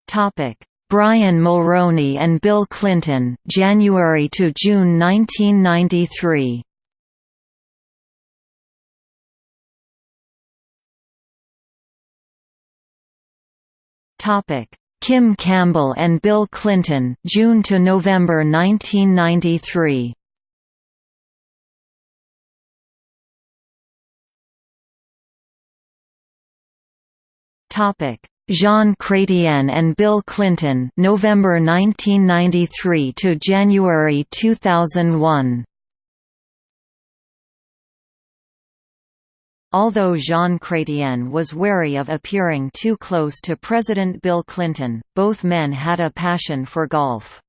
[SPEAKER 1] Topic. Brian Mulroney and Bill Clinton January to June 1993 Topic: Kim Campbell and Bill Clinton, June to November 1993. Topic: Jean Chrétien and Bill Clinton, November 1993 to January 2001. Although Jean Chrétien was wary of appearing too close to President Bill Clinton, both men had a passion for golf.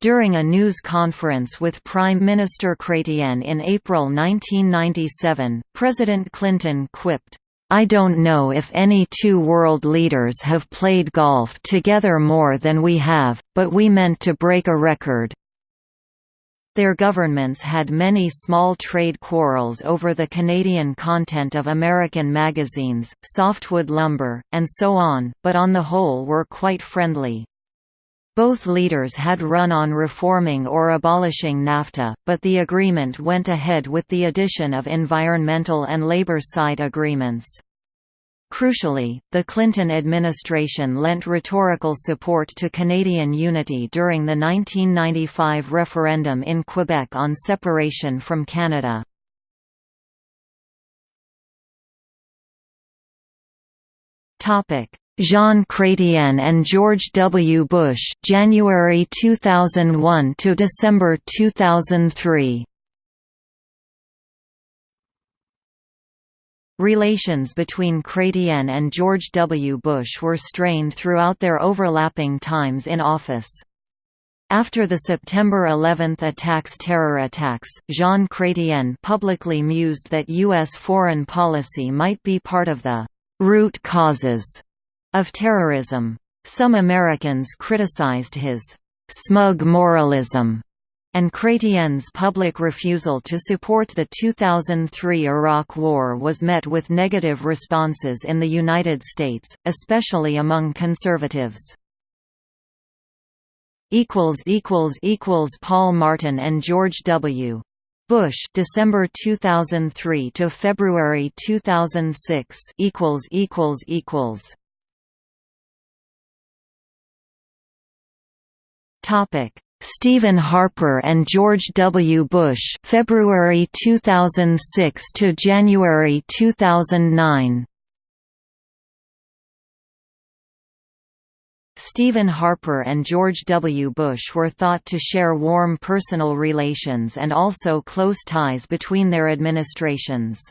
[SPEAKER 1] During a news conference with Prime Minister Chrétien in April 1997, President Clinton quipped, I don't know if any two world leaders have played golf together more than we have, but we meant to break a record. Their governments had many small trade quarrels over the Canadian content of American magazines, softwood lumber, and so on, but on the whole were quite friendly. Both leaders had run on reforming or abolishing NAFTA, but the agreement went ahead with the addition of environmental and labor side agreements. Crucially, the Clinton administration lent rhetorical support to Canadian unity during the 1995 referendum in Quebec on separation from Canada. Jean Chrétien and George W. Bush January 2001 to December 2003 Relations between Chrétien and George W. Bush were strained throughout their overlapping times in office. After the September 11 attacks terror attacks, Jean Chrétien publicly mused that U.S. foreign policy might be part of the «root causes» of terrorism. Some Americans criticized his «smug moralism» and Chrétien's public refusal to support the 2003 Iraq War was met with negative responses in the United States, especially among conservatives. Paul Martin and George W. Bush December 2003 to February 2006 equals equals equals Topic Stephen Harper and George W. Bush February 2006 to January 2009 Stephen Harper and George W. Bush were thought to share warm personal relations and also close ties between their administrations.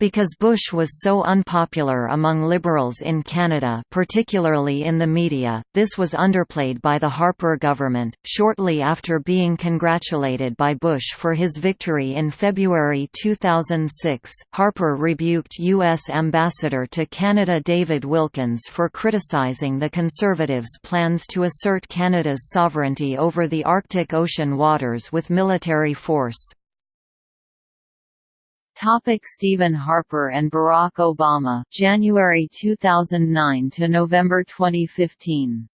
[SPEAKER 1] Because Bush was so unpopular among liberals in Canada particularly in the media, this was underplayed by the Harper government. Shortly after being congratulated by Bush for his victory in February 2006, Harper rebuked U.S. Ambassador to Canada David Wilkins for criticizing the Conservatives' plans to assert Canada's sovereignty over the Arctic Ocean waters with military force.
[SPEAKER 2] Topic Stephen Harper and Barack Obama January 2009 to November 2015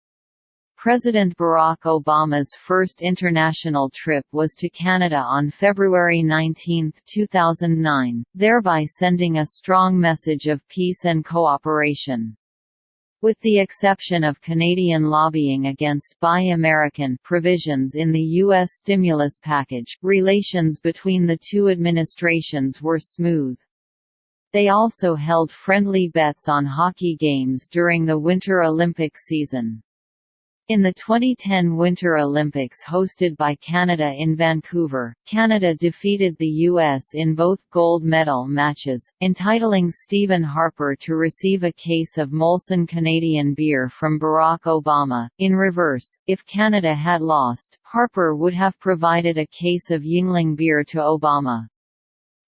[SPEAKER 2] President Barack Obama's first international trip was to Canada on February 19, 2009, thereby sending a strong message of peace and cooperation. With the exception of Canadian lobbying against Buy American provisions in the U.S. stimulus package, relations between the two administrations were smooth. They also held friendly bets on hockey games during the Winter Olympic season. In the 2010 Winter Olympics hosted by Canada in Vancouver, Canada defeated the U.S. in both gold medal matches, entitling Stephen Harper to receive a case of Molson Canadian beer from Barack Obama. In reverse, if Canada had lost, Harper would have provided a case of Yuengling beer to Obama.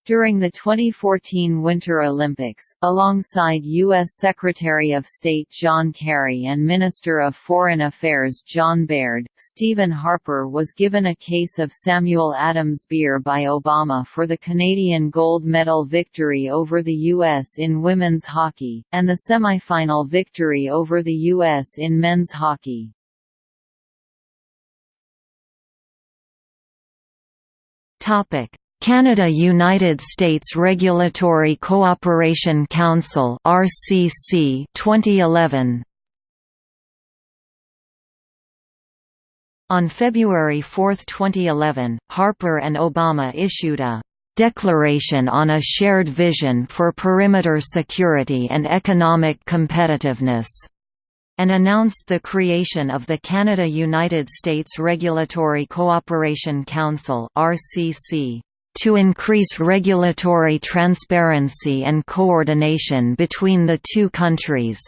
[SPEAKER 2] During the 2014 Winter Olympics, alongside U.S. Secretary of State John Kerry and Minister of Foreign Affairs John Baird, Stephen Harper was given a case of Samuel Adams beer by Obama for the Canadian gold medal victory over the U.S. in women's hockey, and the semifinal victory over the U.S. in men's hockey.
[SPEAKER 1] Topic Canada–United States Regulatory Cooperation Council (RCC) 2011. On February 4, 2011, Harper and Obama issued a Declaration on a Shared Vision for Perimeter Security and Economic Competitiveness and announced the creation of the Canada–United States Regulatory Cooperation Council (RCC) to increase regulatory transparency and coordination between the two countries.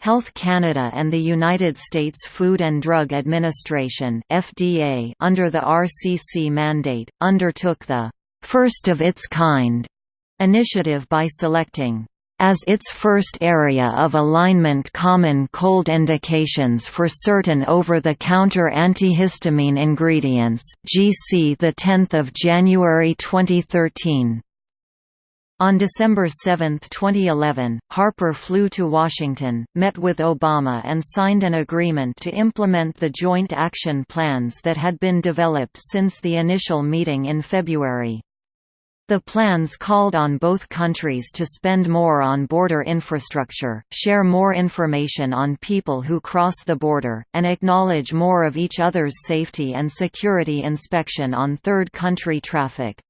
[SPEAKER 1] Health Canada and the United States Food and Drug Administration (FDA) under the RCC mandate undertook the first of its kind initiative by selecting as its first area of alignment common cold indications for certain over-the-counter antihistamine ingredients GC 10 January 2013. On December 7, 2011, Harper flew to Washington, met with Obama and signed an agreement to implement the joint action plans that had been developed since the initial meeting in February. The plans called on both countries to spend more on border infrastructure, share more information on people who cross the border, and acknowledge more of each other's safety and security inspection on third country traffic.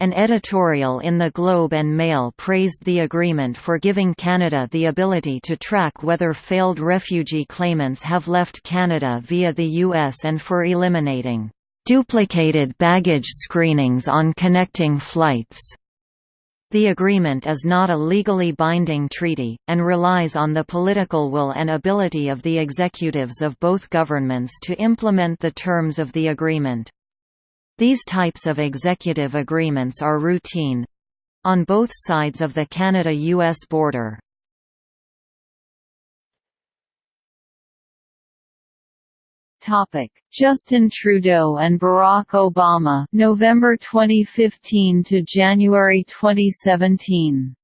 [SPEAKER 1] An editorial in the Globe and Mail praised the agreement for giving Canada the ability to track whether failed refugee claimants have left Canada via the U.S. and for eliminating duplicated baggage screenings on connecting flights. The agreement is not a legally binding treaty, and relies on the political will and ability of the executives of both governments to implement the terms of the agreement. These types of executive agreements are routine—on both sides of the Canada-US border.
[SPEAKER 2] Topic: Justin Trudeau and Barack Obama, November 2015 to January 2017.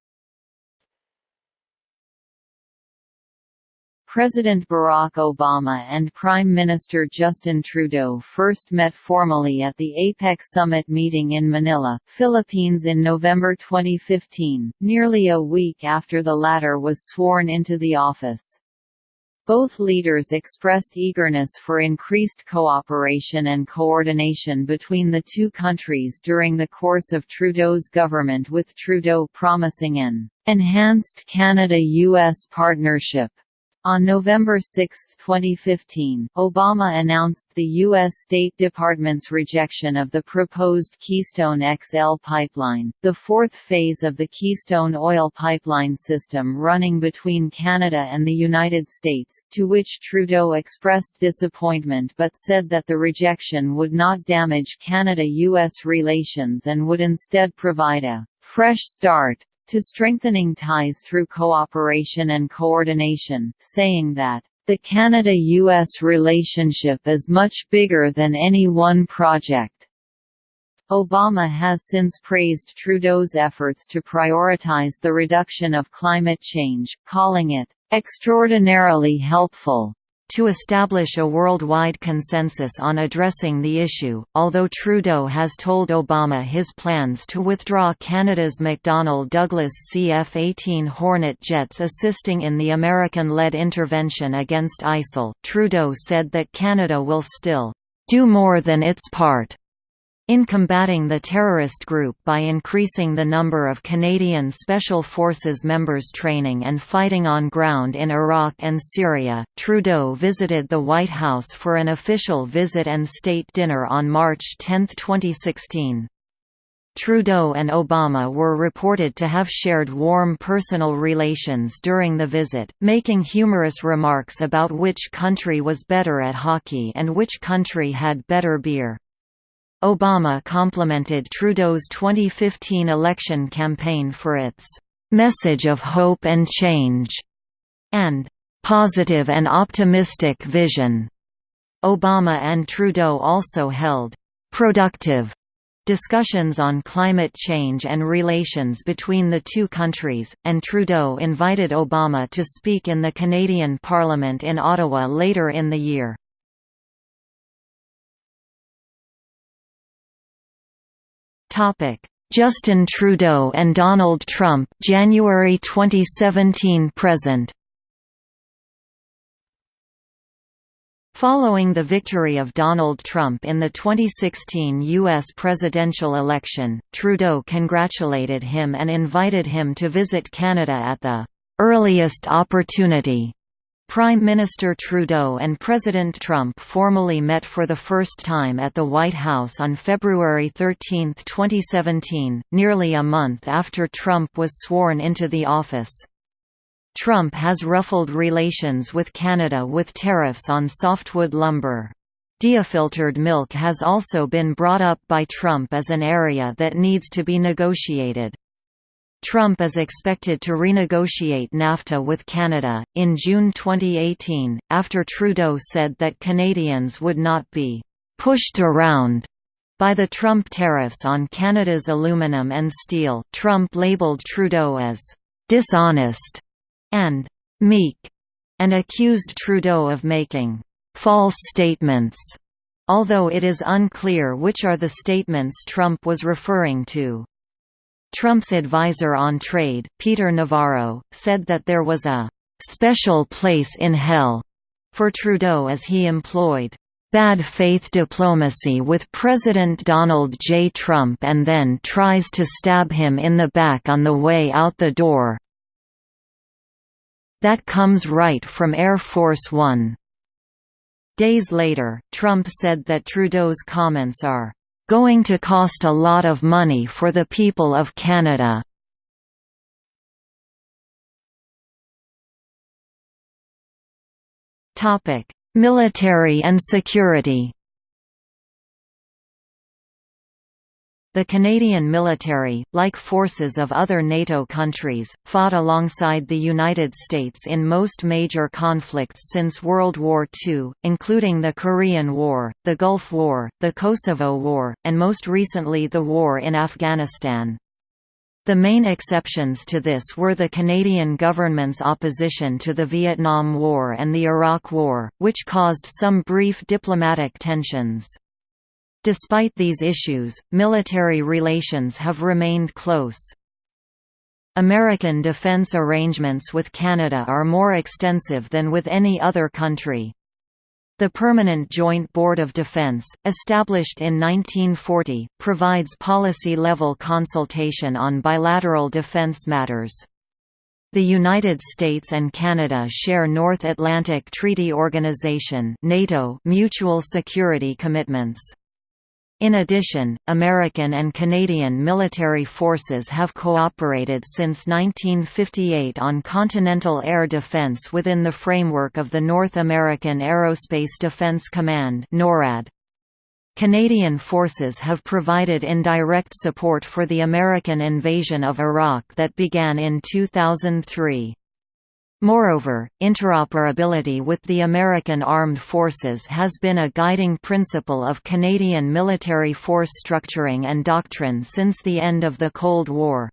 [SPEAKER 2] President Barack Obama and Prime Minister Justin Trudeau first met formally at the APEC summit meeting in Manila, Philippines in November 2015, nearly a week after the latter was sworn into the office. Both leaders expressed eagerness for increased cooperation and coordination between the two countries during the course of Trudeau's government with Trudeau promising an enhanced Canada-US partnership on November 6, 2015, Obama announced the U.S. State Department's rejection of the proposed Keystone XL pipeline, the fourth phase of the Keystone oil pipeline system running between Canada and the United States, to which Trudeau expressed disappointment but said that the rejection would not damage Canada-U.S. relations and would instead provide a fresh start to strengthening ties through cooperation and coordination, saying that, "...the Canada-US relationship is much bigger than any one project." Obama has since praised Trudeau's efforts to prioritize the reduction of climate change, calling it, "...extraordinarily helpful."
[SPEAKER 1] To establish a worldwide consensus on addressing the issue, although Trudeau has told Obama his plans to withdraw Canada's McDonnell Douglas CF-18 Hornet jets assisting in the American-led intervention against ISIL, Trudeau said that Canada will still do more than its part in combating the terrorist group by increasing the number of Canadian Special Forces members training and fighting on ground in Iraq and Syria, Trudeau visited the White House for an official visit and state dinner on March 10, 2016. Trudeau and Obama were reported to have shared warm personal relations during the visit, making humorous remarks about which country was better at hockey and which country had better beer. Obama complimented Trudeau's 2015 election campaign for its "...message of hope and change," and "...positive and optimistic vision." Obama and Trudeau also held "...productive." discussions on climate change and relations between the two countries, and Trudeau invited Obama to speak in the Canadian Parliament in Ottawa later in the year. Topic: Justin Trudeau and Donald Trump, January 2017 present. Following the victory of Donald Trump in the 2016 U.S. presidential election, Trudeau congratulated him and invited him to visit Canada at the earliest opportunity. Prime Minister Trudeau and President Trump formally met for the first time at the White House on February 13, 2017, nearly a month after Trump was sworn into the office. Trump has ruffled relations with Canada with tariffs on softwood lumber. Diafiltered milk has also been brought up by Trump as an area that needs to be negotiated. Trump is expected to renegotiate NAFTA with Canada, in June 2018, after Trudeau said that Canadians would not be «pushed around» by the Trump tariffs on Canada's aluminum and steel. Trump labeled Trudeau as «dishonest» and «meek» and accused Trudeau of making «false statements», although it is unclear which are the statements Trump was referring to. Trump's advisor on trade, Peter Navarro, said that there was a «special place in hell» for Trudeau as he employed bad faith diplomacy with President Donald J. Trump and then tries to stab him in the back on the way out the door. That comes right from Air Force One. Days later, Trump said that Trudeau's comments are going to cost a lot of money for the people of Canada. Military and security The Canadian military, like forces of other NATO countries, fought alongside the United States in most major conflicts since World War II, including the Korean War, the Gulf War, the Kosovo War, and most recently the war in Afghanistan. The main exceptions to this were the Canadian government's opposition to the Vietnam War and the Iraq War, which caused some brief diplomatic tensions. Despite these issues, military relations have remained close. American defense arrangements with Canada are more extensive than with any other country. The Permanent Joint Board of Defense, established in 1940, provides policy-level consultation on bilateral defense matters. The United States and Canada share North Atlantic Treaty Organization NATO mutual security commitments. In addition, American and Canadian military forces have cooperated since 1958 on continental air defense within the framework of the North American Aerospace Defense Command NORAD. Canadian forces have provided indirect support for the American invasion of Iraq that began in 2003. Moreover, interoperability with the American Armed Forces has been a guiding principle of Canadian military force structuring and doctrine since the end of the Cold War.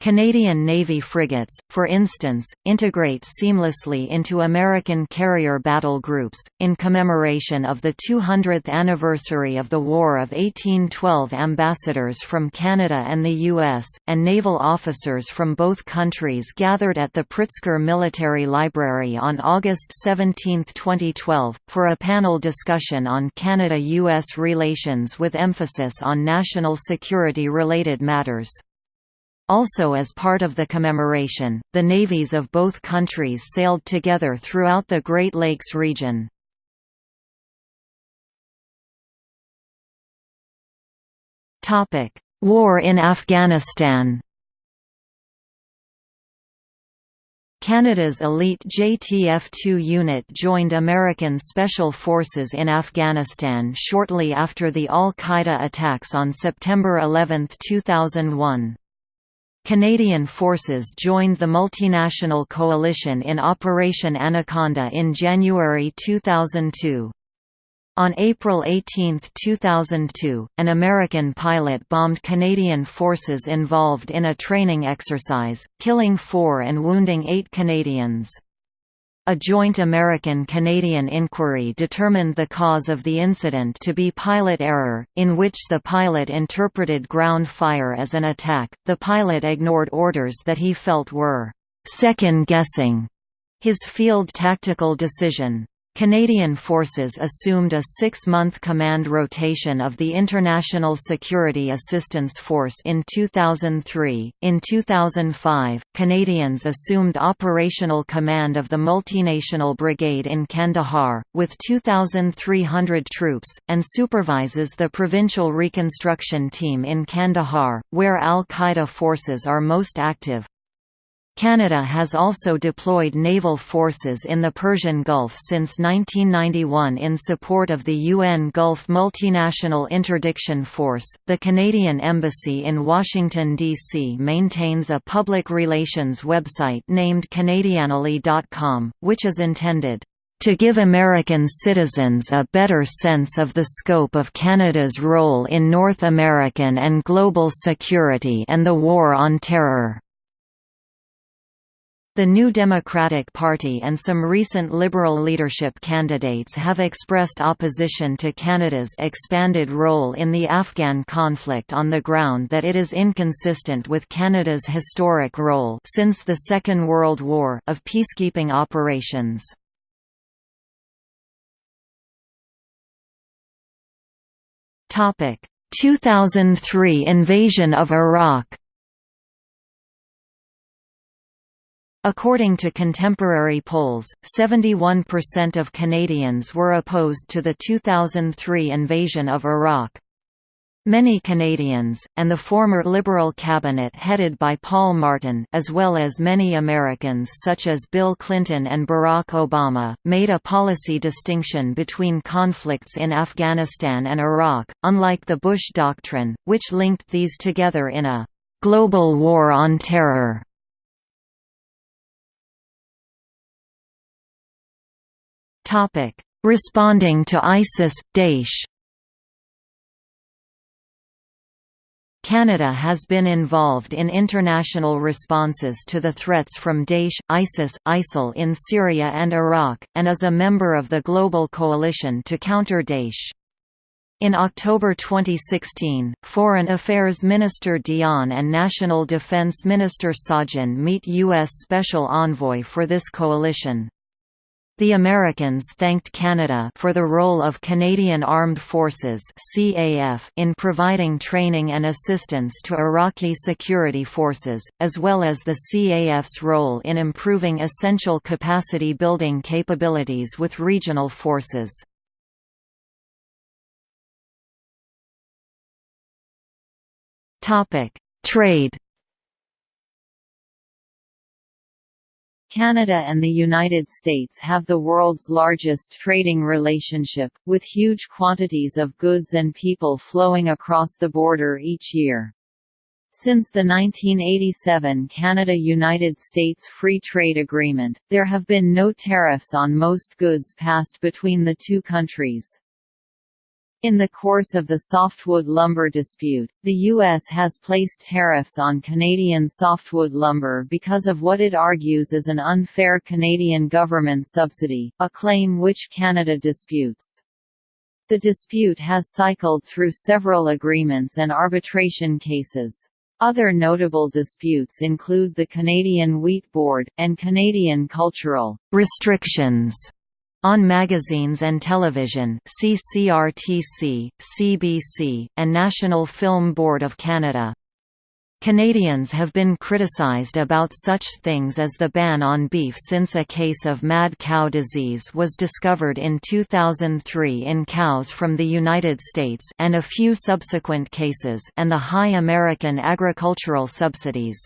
[SPEAKER 1] Canadian Navy frigates, for instance, integrate seamlessly into American carrier battle groups. In commemoration of the 200th anniversary of the War of 1812, ambassadors from Canada and the U.S., and naval officers from both countries gathered at the Pritzker Military Library on August 17, 2012, for a panel discussion on Canada U.S. relations with emphasis on national security related matters. Also as part of the commemoration, the navies of both countries sailed together throughout the Great Lakes region. War in Afghanistan Canada's elite JTF-2 unit joined American Special Forces in Afghanistan shortly after the al-Qaeda attacks on September 11, 2001. Canadian forces joined the multinational coalition in Operation Anaconda in January 2002. On April 18, 2002, an American pilot bombed Canadian forces involved in a training exercise, killing four and wounding eight Canadians. A joint American-Canadian inquiry determined the cause of the incident to be pilot error, in which the pilot interpreted ground fire as an attack. The pilot ignored orders that he felt were second-guessing his field tactical decision. Canadian forces assumed a six-month command rotation of the International Security Assistance Force in 2003. In 2005, Canadians assumed operational command of the multinational brigade in Kandahar, with 2,300 troops, and supervises the provincial reconstruction team in Kandahar, where al-Qaeda forces are most active. Canada has also deployed naval forces in the Persian Gulf since 1991 in support of the UN Gulf Multinational Interdiction Force. The Canadian Embassy in Washington, D.C. maintains a public relations website named Canadianally.com, which is intended to give American citizens a better sense of the scope of Canada's role in North American and global security and the War on Terror. The New Democratic Party and some recent Liberal leadership candidates have expressed opposition to Canada's expanded role in the Afghan conflict on the ground that it is inconsistent with Canada's historic role since the Second World War of peacekeeping operations. Topic: 2003 invasion of Iraq According to contemporary polls, 71% of Canadians were opposed to the 2003 invasion of Iraq. Many Canadians, and the former Liberal cabinet headed by Paul Martin as well as many Americans such as Bill Clinton and Barack Obama, made a policy distinction between conflicts in Afghanistan and Iraq, unlike the Bush Doctrine, which linked these together in a «global war on terror». Responding to ISIS, Daesh Canada has been involved in international responses to the threats from Daesh, ISIS, ISIL in Syria and Iraq, and is a member of the Global Coalition to counter Daesh. In October 2016, Foreign Affairs Minister Dion and National Defense Minister Sajjan meet U.S. Special Envoy for this coalition. The Americans thanked Canada for the role of Canadian Armed Forces in providing training and assistance to Iraqi security forces, as well as the CAF's role in improving essential capacity building capabilities with regional forces. Trade
[SPEAKER 2] Canada and the United States have the world's largest trading relationship, with huge quantities of goods and people flowing across the border each year. Since the 1987 Canada–United States Free Trade Agreement, there have been no tariffs on most goods passed between the two countries. In the course of the softwood lumber dispute, the U.S. has placed tariffs on Canadian softwood lumber because of what it argues is an unfair Canadian government subsidy, a claim which Canada disputes. The dispute has cycled through several agreements and arbitration cases. Other notable disputes include the Canadian Wheat Board, and Canadian cultural restrictions on magazines and television see CRTC, CBC, and National Film Board of Canada. Canadians have been criticized about such things as the ban on beef since a case of mad cow disease was discovered in 2003 in cows from the United States and a few subsequent cases and the high American agricultural subsidies.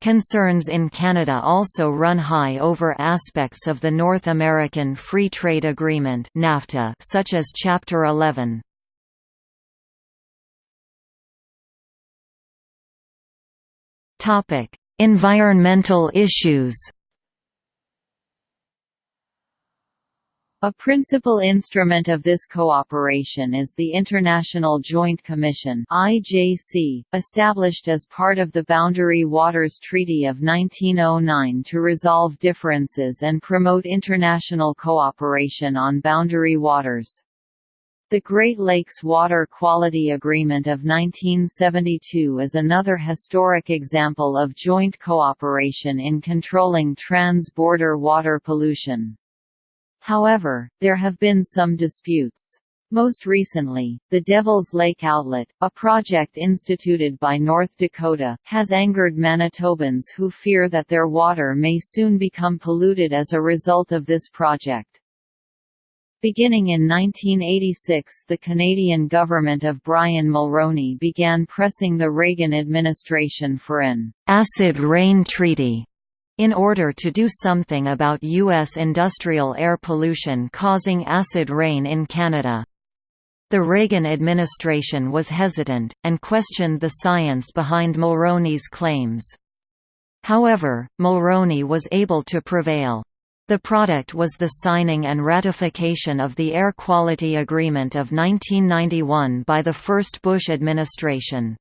[SPEAKER 2] Concerns in Canada also run high over aspects of the North American Free Trade Agreement NAFTA such as Chapter 11. Environmental issues A principal instrument of this cooperation is the International Joint Commission (IJC), established as part of the Boundary Waters Treaty of 1909 to resolve differences and promote international cooperation on boundary waters. The Great Lakes Water Quality Agreement of 1972 is another historic example of joint cooperation in controlling trans-border water pollution. However, there have been some disputes. Most recently, the Devil's Lake Outlet, a project instituted by North Dakota, has angered Manitobans who fear that their water may soon become polluted as a result of this project. Beginning in 1986 the Canadian government of Brian Mulroney began pressing the Reagan administration for an «acid rain treaty» in order to do something about U.S. industrial air pollution causing acid rain in Canada. The Reagan administration was hesitant, and questioned the science behind Mulroney's claims. However, Mulroney was able to prevail. The product was the signing and ratification of the Air Quality Agreement of 1991 by the first Bush administration.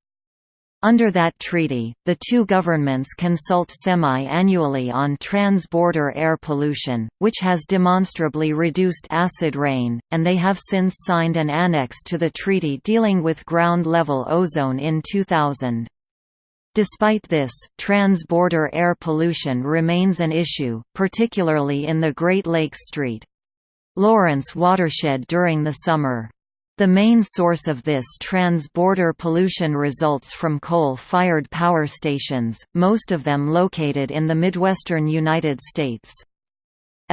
[SPEAKER 2] Under that treaty, the two governments consult semi-annually on trans-border air pollution, which has demonstrably reduced acid rain, and they have since signed an annex to the treaty dealing with ground-level ozone in 2000. Despite this, trans-border air pollution remains an issue, particularly in the Great Lakes Street. Lawrence watershed during the summer.
[SPEAKER 1] The main source of this trans-border pollution results from coal-fired power stations, most of them located in the Midwestern United States.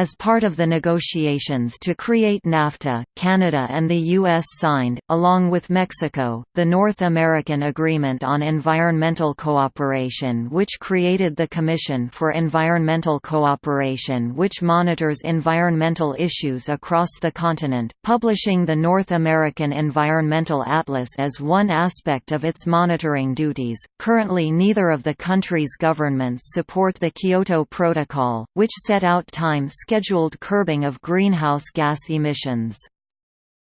[SPEAKER 1] As part of the negotiations to create NAFTA, Canada and the U.S. signed, along with Mexico, the North American Agreement on Environmental Cooperation which created the Commission for Environmental Cooperation which monitors environmental issues across the continent, publishing the North American Environmental Atlas as one aspect of its monitoring duties. Currently neither of the countries' governments support the Kyoto Protocol, which set out time scheduled curbing of greenhouse gas emissions.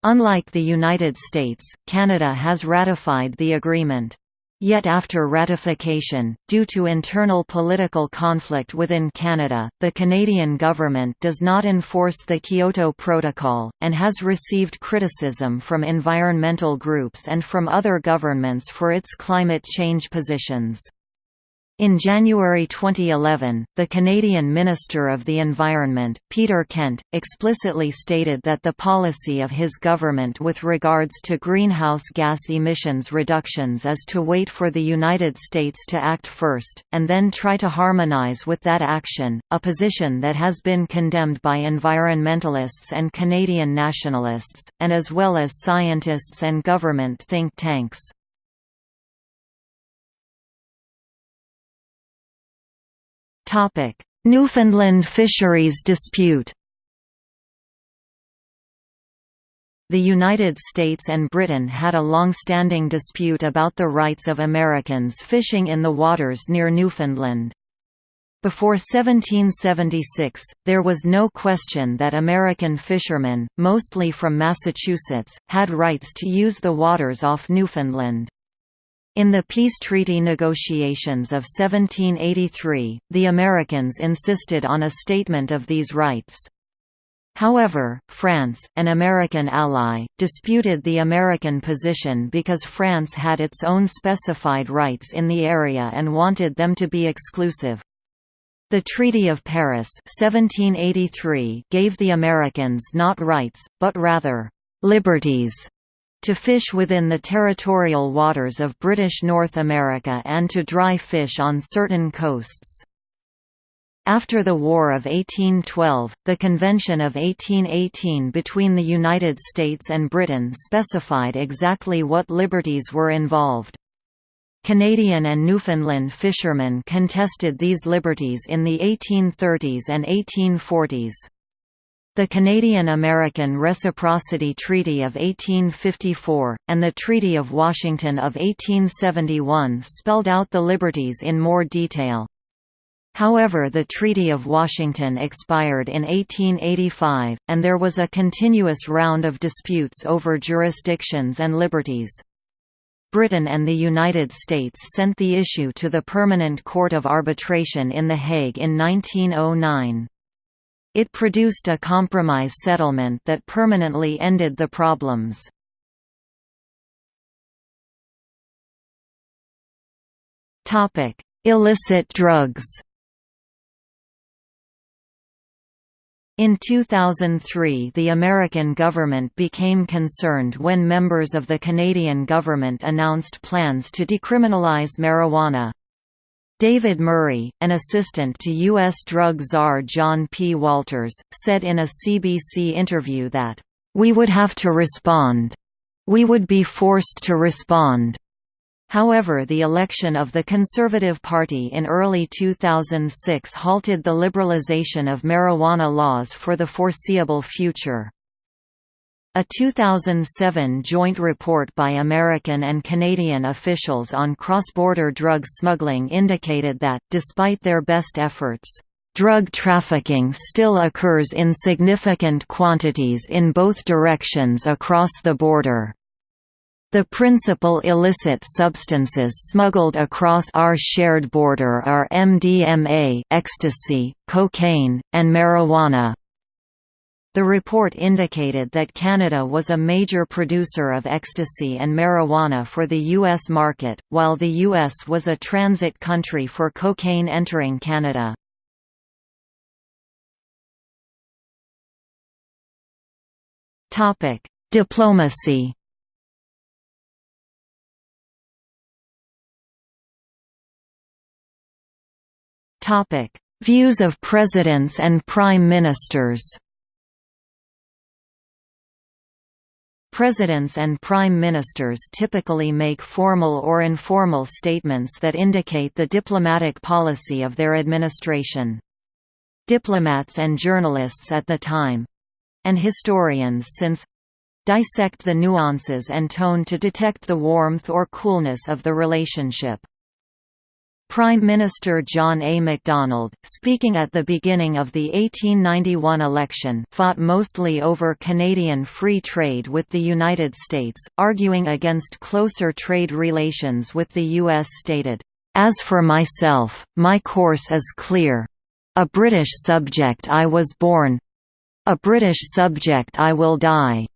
[SPEAKER 1] Unlike the United States, Canada has ratified the agreement. Yet after ratification, due to internal political conflict within Canada, the Canadian government does not enforce the Kyoto Protocol, and has received criticism from environmental groups and from other governments for its climate change positions. In January 2011, the Canadian Minister of the Environment, Peter Kent, explicitly stated that the policy of his government with regards to greenhouse gas emissions reductions is to wait for the United States to act first, and then try to harmonize with that action, a position that has been condemned by environmentalists and Canadian nationalists, and as well as scientists and government think tanks. Newfoundland fisheries dispute The United States and Britain had a long-standing dispute about the rights of Americans fishing in the waters near Newfoundland. Before 1776, there was no question that American fishermen, mostly from Massachusetts, had rights to use the waters off Newfoundland. In the peace treaty negotiations of 1783, the Americans insisted on a statement of these rights. However, France, an American ally, disputed the American position because France had its own specified rights in the area and wanted them to be exclusive. The Treaty of Paris 1783 gave the Americans not rights, but rather, "...liberties", to fish within the territorial waters of British North America and to dry fish on certain coasts. After the War of 1812, the Convention of 1818 between the United States and Britain specified exactly what liberties were involved. Canadian and Newfoundland fishermen contested these liberties in the 1830s and 1840s. The Canadian–American Reciprocity Treaty of 1854, and the Treaty of Washington of 1871 spelled out the liberties in more detail. However the Treaty of Washington expired in 1885, and there was a continuous round of disputes over jurisdictions and liberties. Britain and the United States sent the issue to the Permanent Court of Arbitration in The Hague in 1909. It produced a compromise settlement that permanently ended the problems. Illicit drugs In 2003 the American government became concerned when members of the Canadian government announced plans to decriminalize marijuana. David Murray, an assistant to U.S. drug czar John P. Walters, said in a CBC interview that, "...we would have to respond. We would be forced to respond." However the election of the Conservative Party in early 2006 halted the liberalization of marijuana laws for the foreseeable future. A 2007 joint report by American and Canadian officials on cross-border drug smuggling indicated that, despite their best efforts, drug trafficking still occurs in significant quantities in both directions across the border. The principal illicit substances smuggled across our shared border are MDMA ecstasy, cocaine, and marijuana. The report indicated that Canada was a major producer of ecstasy and marijuana for the U.S. market, while the U.S. was a transit country for cocaine entering Canada. Diplomacy Views of presidents and prime ministers Presidents and prime ministers typically make formal or informal statements that indicate the diplomatic policy of their administration. Diplomats and journalists at the time—and historians since—dissect the nuances and tone to detect the warmth or coolness of the relationship. Prime Minister John A. Macdonald, speaking at the beginning of the 1891 election fought mostly over Canadian free trade with the United States, arguing against closer trade relations with the U.S. stated, "...as for myself, my course is clear. A British subject I was born. A British subject I will die."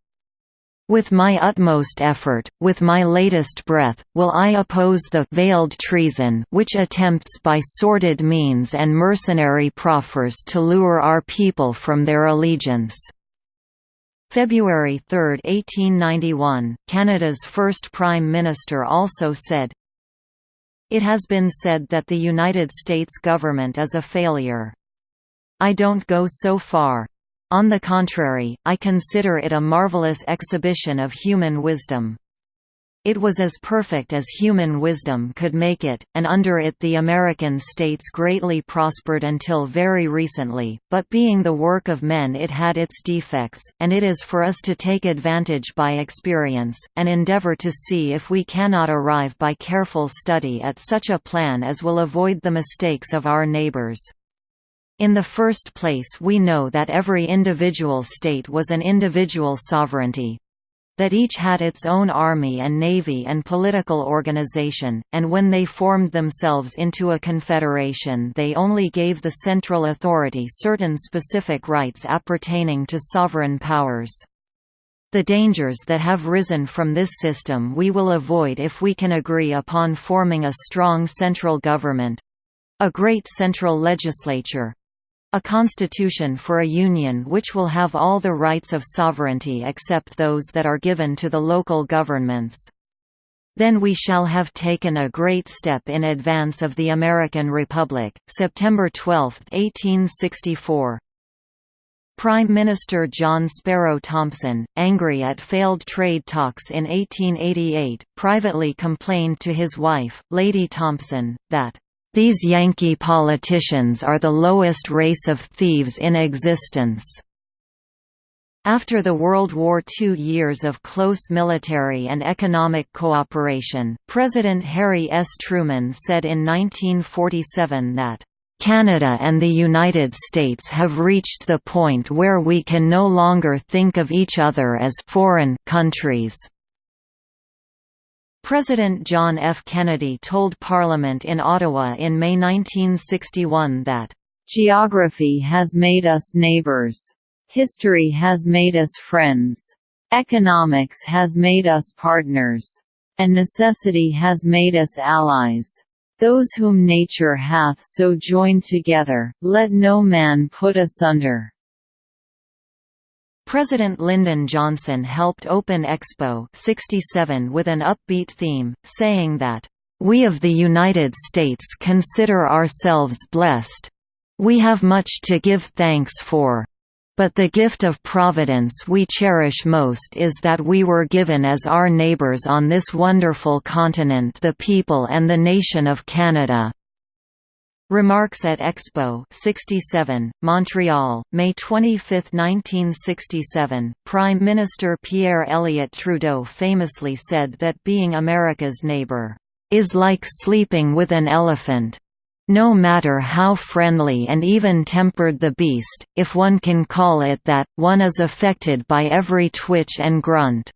[SPEAKER 1] With my utmost effort, with my latest breath, will I oppose the veiled treason which attempts by sordid means and mercenary proffers to lure our people from their allegiance." February 3, 1891, Canada's first Prime Minister also said, It has been said that the United States government is a failure. I don't go so far, on the contrary, I consider it a marvelous exhibition of human wisdom. It was as perfect as human wisdom could make it, and under it the American states greatly prospered until very recently, but being the work of men it had its defects, and it is for us to take advantage by experience, and endeavor to see if we cannot arrive by careful study at such a plan as will avoid the mistakes of our neighbors. In the first place we know that every individual state was an individual sovereignty, that each had its own army and navy and political organization, and when they formed themselves into a confederation they only gave the central authority certain specific rights appertaining to sovereign powers. The dangers that have risen from this system we will avoid if we can agree upon forming a strong central government—a great central legislature, a constitution for a union which will have all the rights of sovereignty except those that are given to the local governments. Then we shall have taken a great step in advance of the American Republic. September 12, 1864. Prime Minister John Sparrow Thompson, angry at failed trade talks in 1888, privately complained to his wife, Lady Thompson, that these Yankee politicians are the lowest race of thieves in existence. After the World War II years of close military and economic cooperation, President Harry S. Truman said in 1947 that, "...Canada and the United States have reached the point where we can no longer think of each other as foreign countries." President John F. Kennedy told Parliament in Ottawa in May 1961 that,
[SPEAKER 2] "...geography has made us neighbors. History has made us friends. Economics has made us partners. And necessity has made us allies. Those whom nature hath so joined together, let no man put asunder."
[SPEAKER 1] President Lyndon Johnson helped open Expo 67 with an upbeat theme, saying that, "...we of the United States consider ourselves blessed. We have much to give thanks for. But the gift of Providence we cherish most is that we were given as our neighbors on this wonderful continent the people and the nation of Canada." Remarks at Expo 67, Montreal, May 25, 1967. Prime Minister Pierre Elliott Trudeau famously said that being America's neighbor is like sleeping with an elephant. No matter how friendly and even-tempered the beast, if one can call it that, one is affected by every twitch and grunt.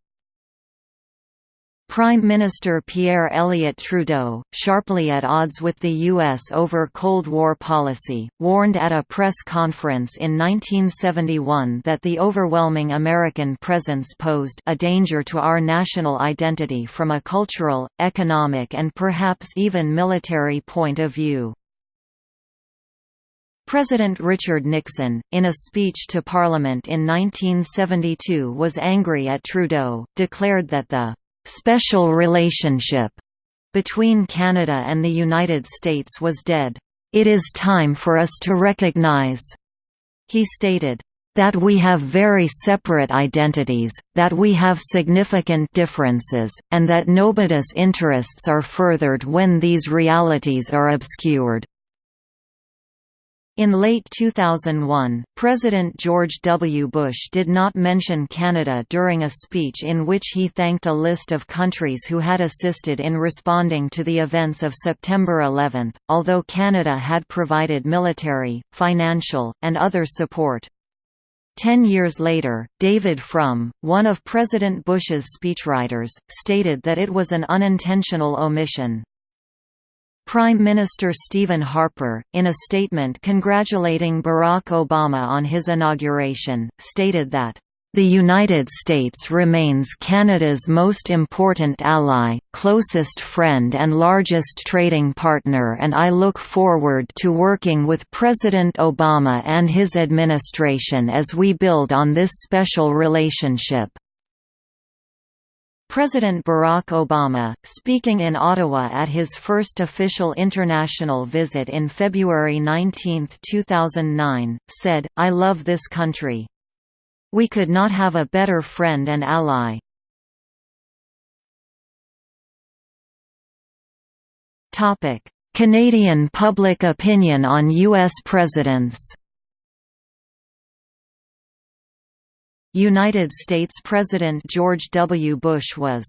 [SPEAKER 1] Prime Minister Pierre Elliott Trudeau, sharply at odds with the U.S. over Cold War policy, warned at a press conference in 1971 that the overwhelming American presence posed a danger to our national identity from a cultural, economic and perhaps even military point of view. President Richard Nixon, in a speech to Parliament in 1972 was angry at Trudeau, declared that the special relationship between Canada and the United States was dead. "...it is time for us to recognize," he stated, that we have very separate identities, that we have significant differences, and that nobody's interests are furthered when these realities are obscured. In late 2001, President George W. Bush did not mention Canada during a speech in which he thanked a list of countries who had assisted in responding to the events of September 11, although Canada had provided military, financial, and other support. Ten years later, David Frum, one of President Bush's speechwriters, stated that it was an unintentional omission. Prime Minister Stephen Harper, in a statement congratulating Barack Obama on his inauguration, stated that, "...the United States remains Canada's most important ally, closest friend and largest trading partner and I look forward to working with President Obama and his administration as we build on this special relationship." President Barack Obama, speaking in Ottawa at his first official international visit in February 19, 2009, said, I love this country. We could not have a better friend and ally. Canadian public opinion on U.S. presidents United States President George W. Bush was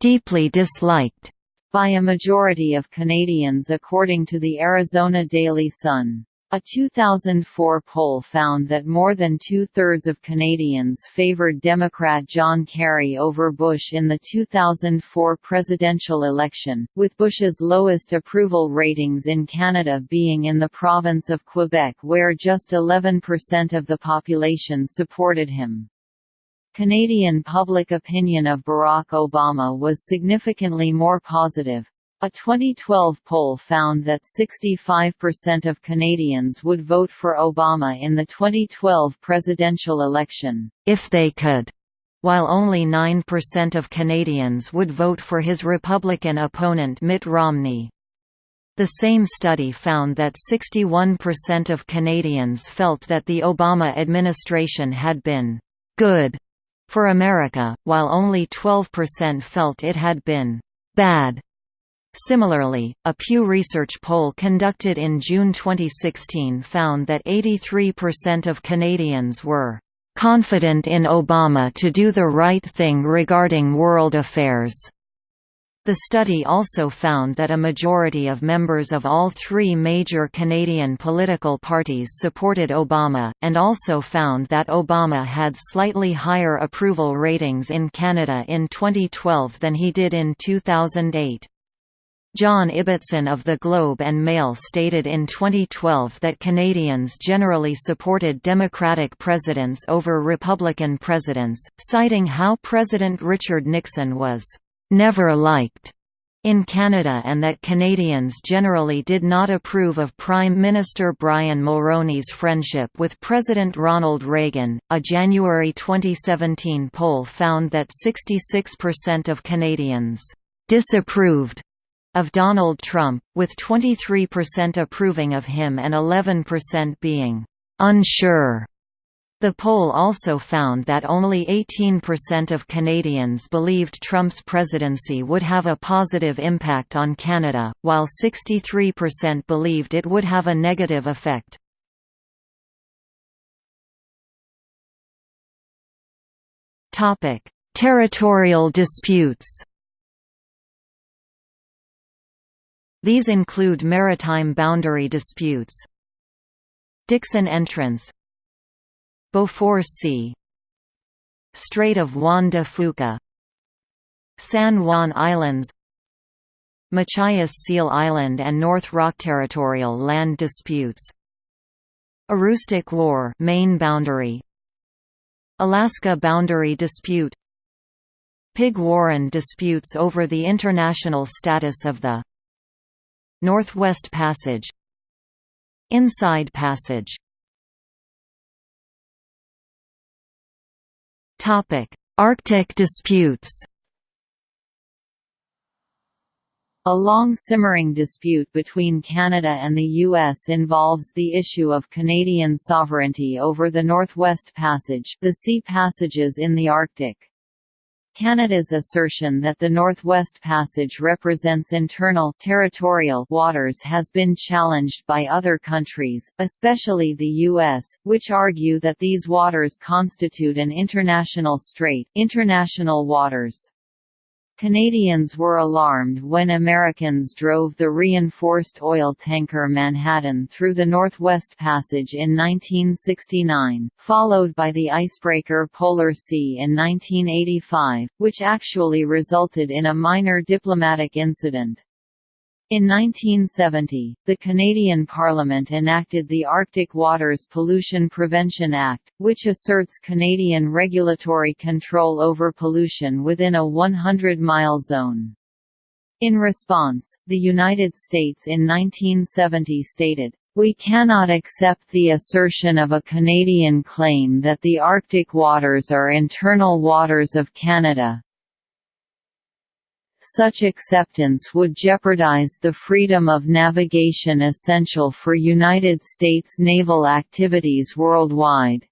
[SPEAKER 1] «deeply disliked»
[SPEAKER 2] by a majority of Canadians according to the Arizona Daily Sun. A 2004 poll found that more than two-thirds of Canadians favoured Democrat John Kerry over Bush in the 2004 presidential election, with Bush's lowest approval ratings in Canada being in the province of Quebec where just 11% of the population supported him. Canadian public opinion of Barack Obama was significantly more positive. A 2012 poll found that 65% of Canadians would vote for Obama in the 2012 presidential election, if they could, while only 9% of Canadians would vote for his Republican opponent Mitt Romney. The same study found that 61% of Canadians felt that the Obama administration had been good for America, while only 12% felt it had been bad. Similarly, a Pew Research poll conducted in June 2016 found that 83% of Canadians were confident in Obama to do the right thing regarding world affairs. The study also found that a majority of members of all three major Canadian political parties supported Obama, and also found that Obama had slightly higher approval ratings in Canada in 2012 than he did in 2008. John Ibbitson of The Globe and Mail stated in 2012 that Canadians generally supported Democratic presidents over Republican presidents, citing how President Richard Nixon was never liked in Canada and that Canadians generally did not approve of Prime Minister Brian Mulroney's friendship with President Ronald Reagan. A January 2017 poll found that 66% of Canadians disapproved of Donald Trump, with 23% approving of him and 11% being unsure the poll also found that only 18% of Canadians believed Trump's presidency would have a positive impact on Canada, while 63% believed it would have a negative effect. Territorial disputes These include maritime boundary disputes, Dixon Entrance Beaufort Sea Strait of Juan de Fuca. San Juan Islands. Machias Seal Island and North Rock territorial land disputes. Aroostook War main boundary. Alaska boundary dispute. Pig Warren disputes over the international status of the Northwest Passage. Inside Passage Topic: Arctic disputes. A long simmering dispute between Canada and the U.S. involves the issue of Canadian sovereignty over the Northwest Passage the sea passages in the Arctic. Canada's assertion that the Northwest Passage represents internal territorial waters has been challenged by other countries, especially the U.S., which argue that these waters constitute an international strait international waters. Canadians were alarmed when Americans drove the reinforced oil tanker Manhattan through the Northwest Passage in 1969, followed by the icebreaker Polar Sea in 1985, which actually resulted in a minor diplomatic incident. In 1970, the Canadian Parliament enacted the Arctic Waters Pollution Prevention Act, which asserts Canadian regulatory control over pollution within a 100-mile zone. In response, the United States in 1970 stated, we cannot accept the assertion of a Canadian claim that the Arctic waters are internal waters of Canada, such acceptance would jeopardize the freedom of navigation essential for United States naval activities worldwide.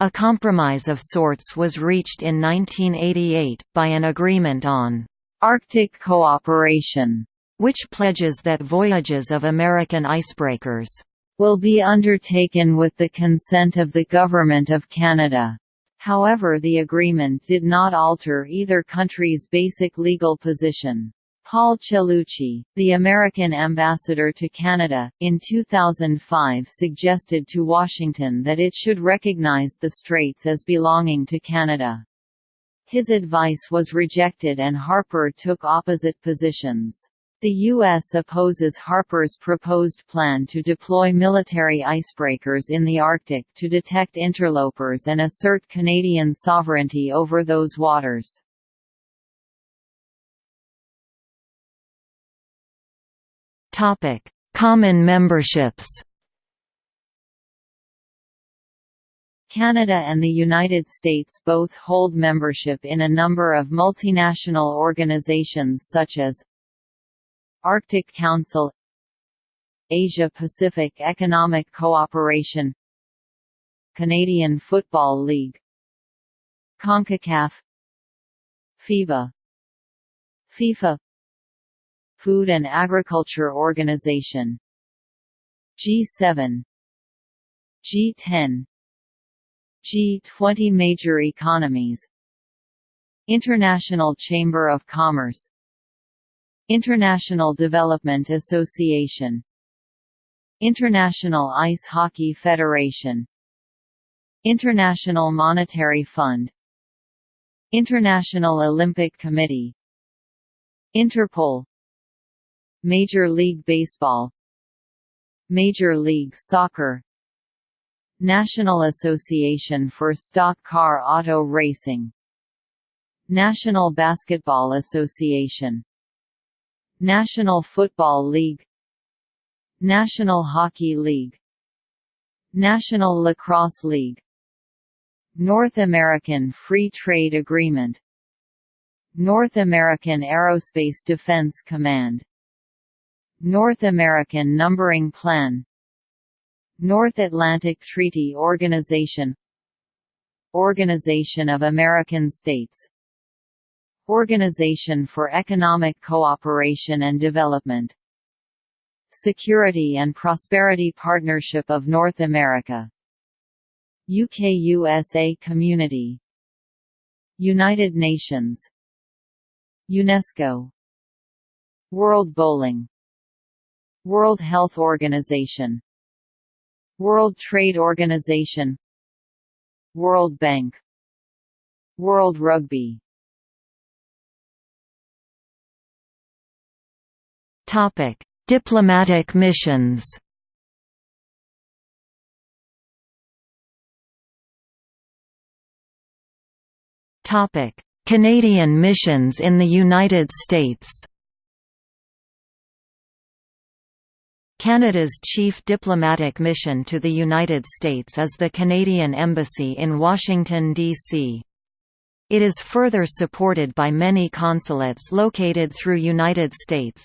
[SPEAKER 1] A compromise of sorts was reached in 1988, by an agreement on
[SPEAKER 2] Arctic cooperation,
[SPEAKER 1] which pledges that voyages of American icebreakers
[SPEAKER 2] will be undertaken with the consent of the Government of Canada. However the agreement did not alter either country's basic legal position. Paul Cellucci, the American ambassador to Canada, in 2005 suggested to Washington that it should recognize the straits as belonging to Canada. His advice was rejected and Harper took opposite positions. The U.S. opposes Harper's proposed plan to deploy military icebreakers in the Arctic to detect interlopers and assert Canadian sovereignty over those waters.
[SPEAKER 1] Common memberships
[SPEAKER 2] Canada and the United States both hold membership in a number of multinational organizations such as Arctic Council Asia-Pacific Economic Cooperation Canadian Football League CONCACAF FIBA FIFA Food and Agriculture Organization G7 G10 G20 Major economies International Chamber of Commerce International Development Association. International Ice Hockey Federation. International Monetary Fund. International Olympic Committee. Interpol. Major League Baseball. Major League Soccer. National Association for Stock Car Auto Racing. National Basketball Association National Football League National Hockey League National Lacrosse League North American Free Trade Agreement North American Aerospace Defense Command North American Numbering Plan North Atlantic Treaty Organization Organization of American States Organization for Economic Cooperation and Development. Security and Prosperity Partnership of North America. UK-USA Community. United Nations. UNESCO. World Bowling. World Health Organization. World Trade Organization. World Bank. World Rugby
[SPEAKER 1] Topic: Diplomatic missions. Topic: Canadian missions in the United States. Canada's chief diplomatic mission to the United States is the Canadian Embassy in Washington, D.C. It is further supported by many consulates located through United States.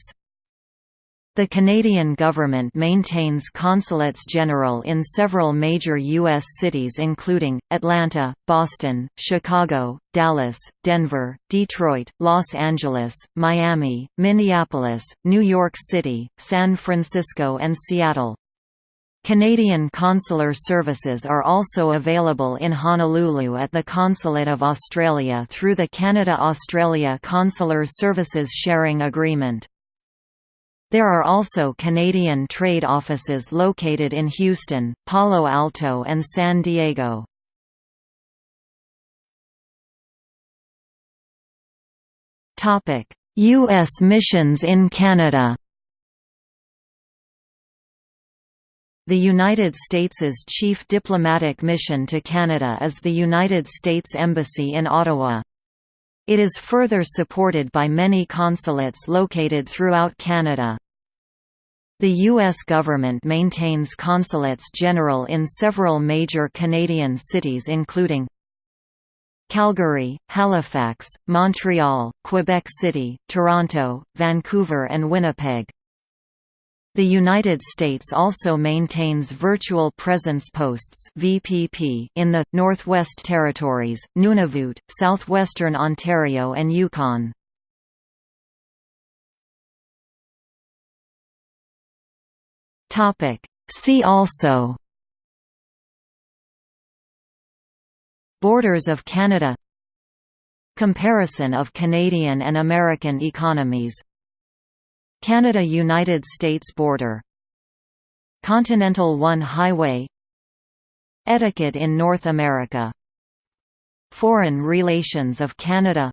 [SPEAKER 1] The Canadian government maintains consulates general in several major U.S. cities including, Atlanta, Boston, Chicago, Dallas, Denver, Detroit, Los Angeles, Miami, Minneapolis, New York City, San Francisco and Seattle. Canadian consular services are also available in Honolulu at the Consulate of Australia through the Canada-Australia Consular Services Sharing Agreement. There are also Canadian trade offices located in Houston, Palo Alto and San Diego. U.S. missions in Canada The United States's chief diplomatic mission to Canada is the United States Embassy in Ottawa. It is further supported by many consulates located throughout Canada. The U.S. government maintains consulates general in several major Canadian cities including Calgary, Halifax, Montreal, Quebec City, Toronto, Vancouver and Winnipeg. The United States also maintains Virtual Presence Posts (VPP) in the Northwest Territories, Nunavut, southwestern Ontario and Yukon. Topic: See also Borders of Canada Comparison of Canadian and American economies Canada–United States border. Continental One Highway. Etiquette in North America. Foreign relations of Canada.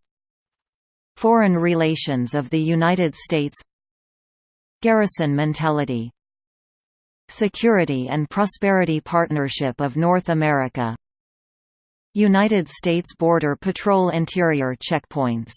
[SPEAKER 1] Foreign relations of the United States. Garrison mentality. Security and Prosperity Partnership of North America. United States Border Patrol Interior checkpoints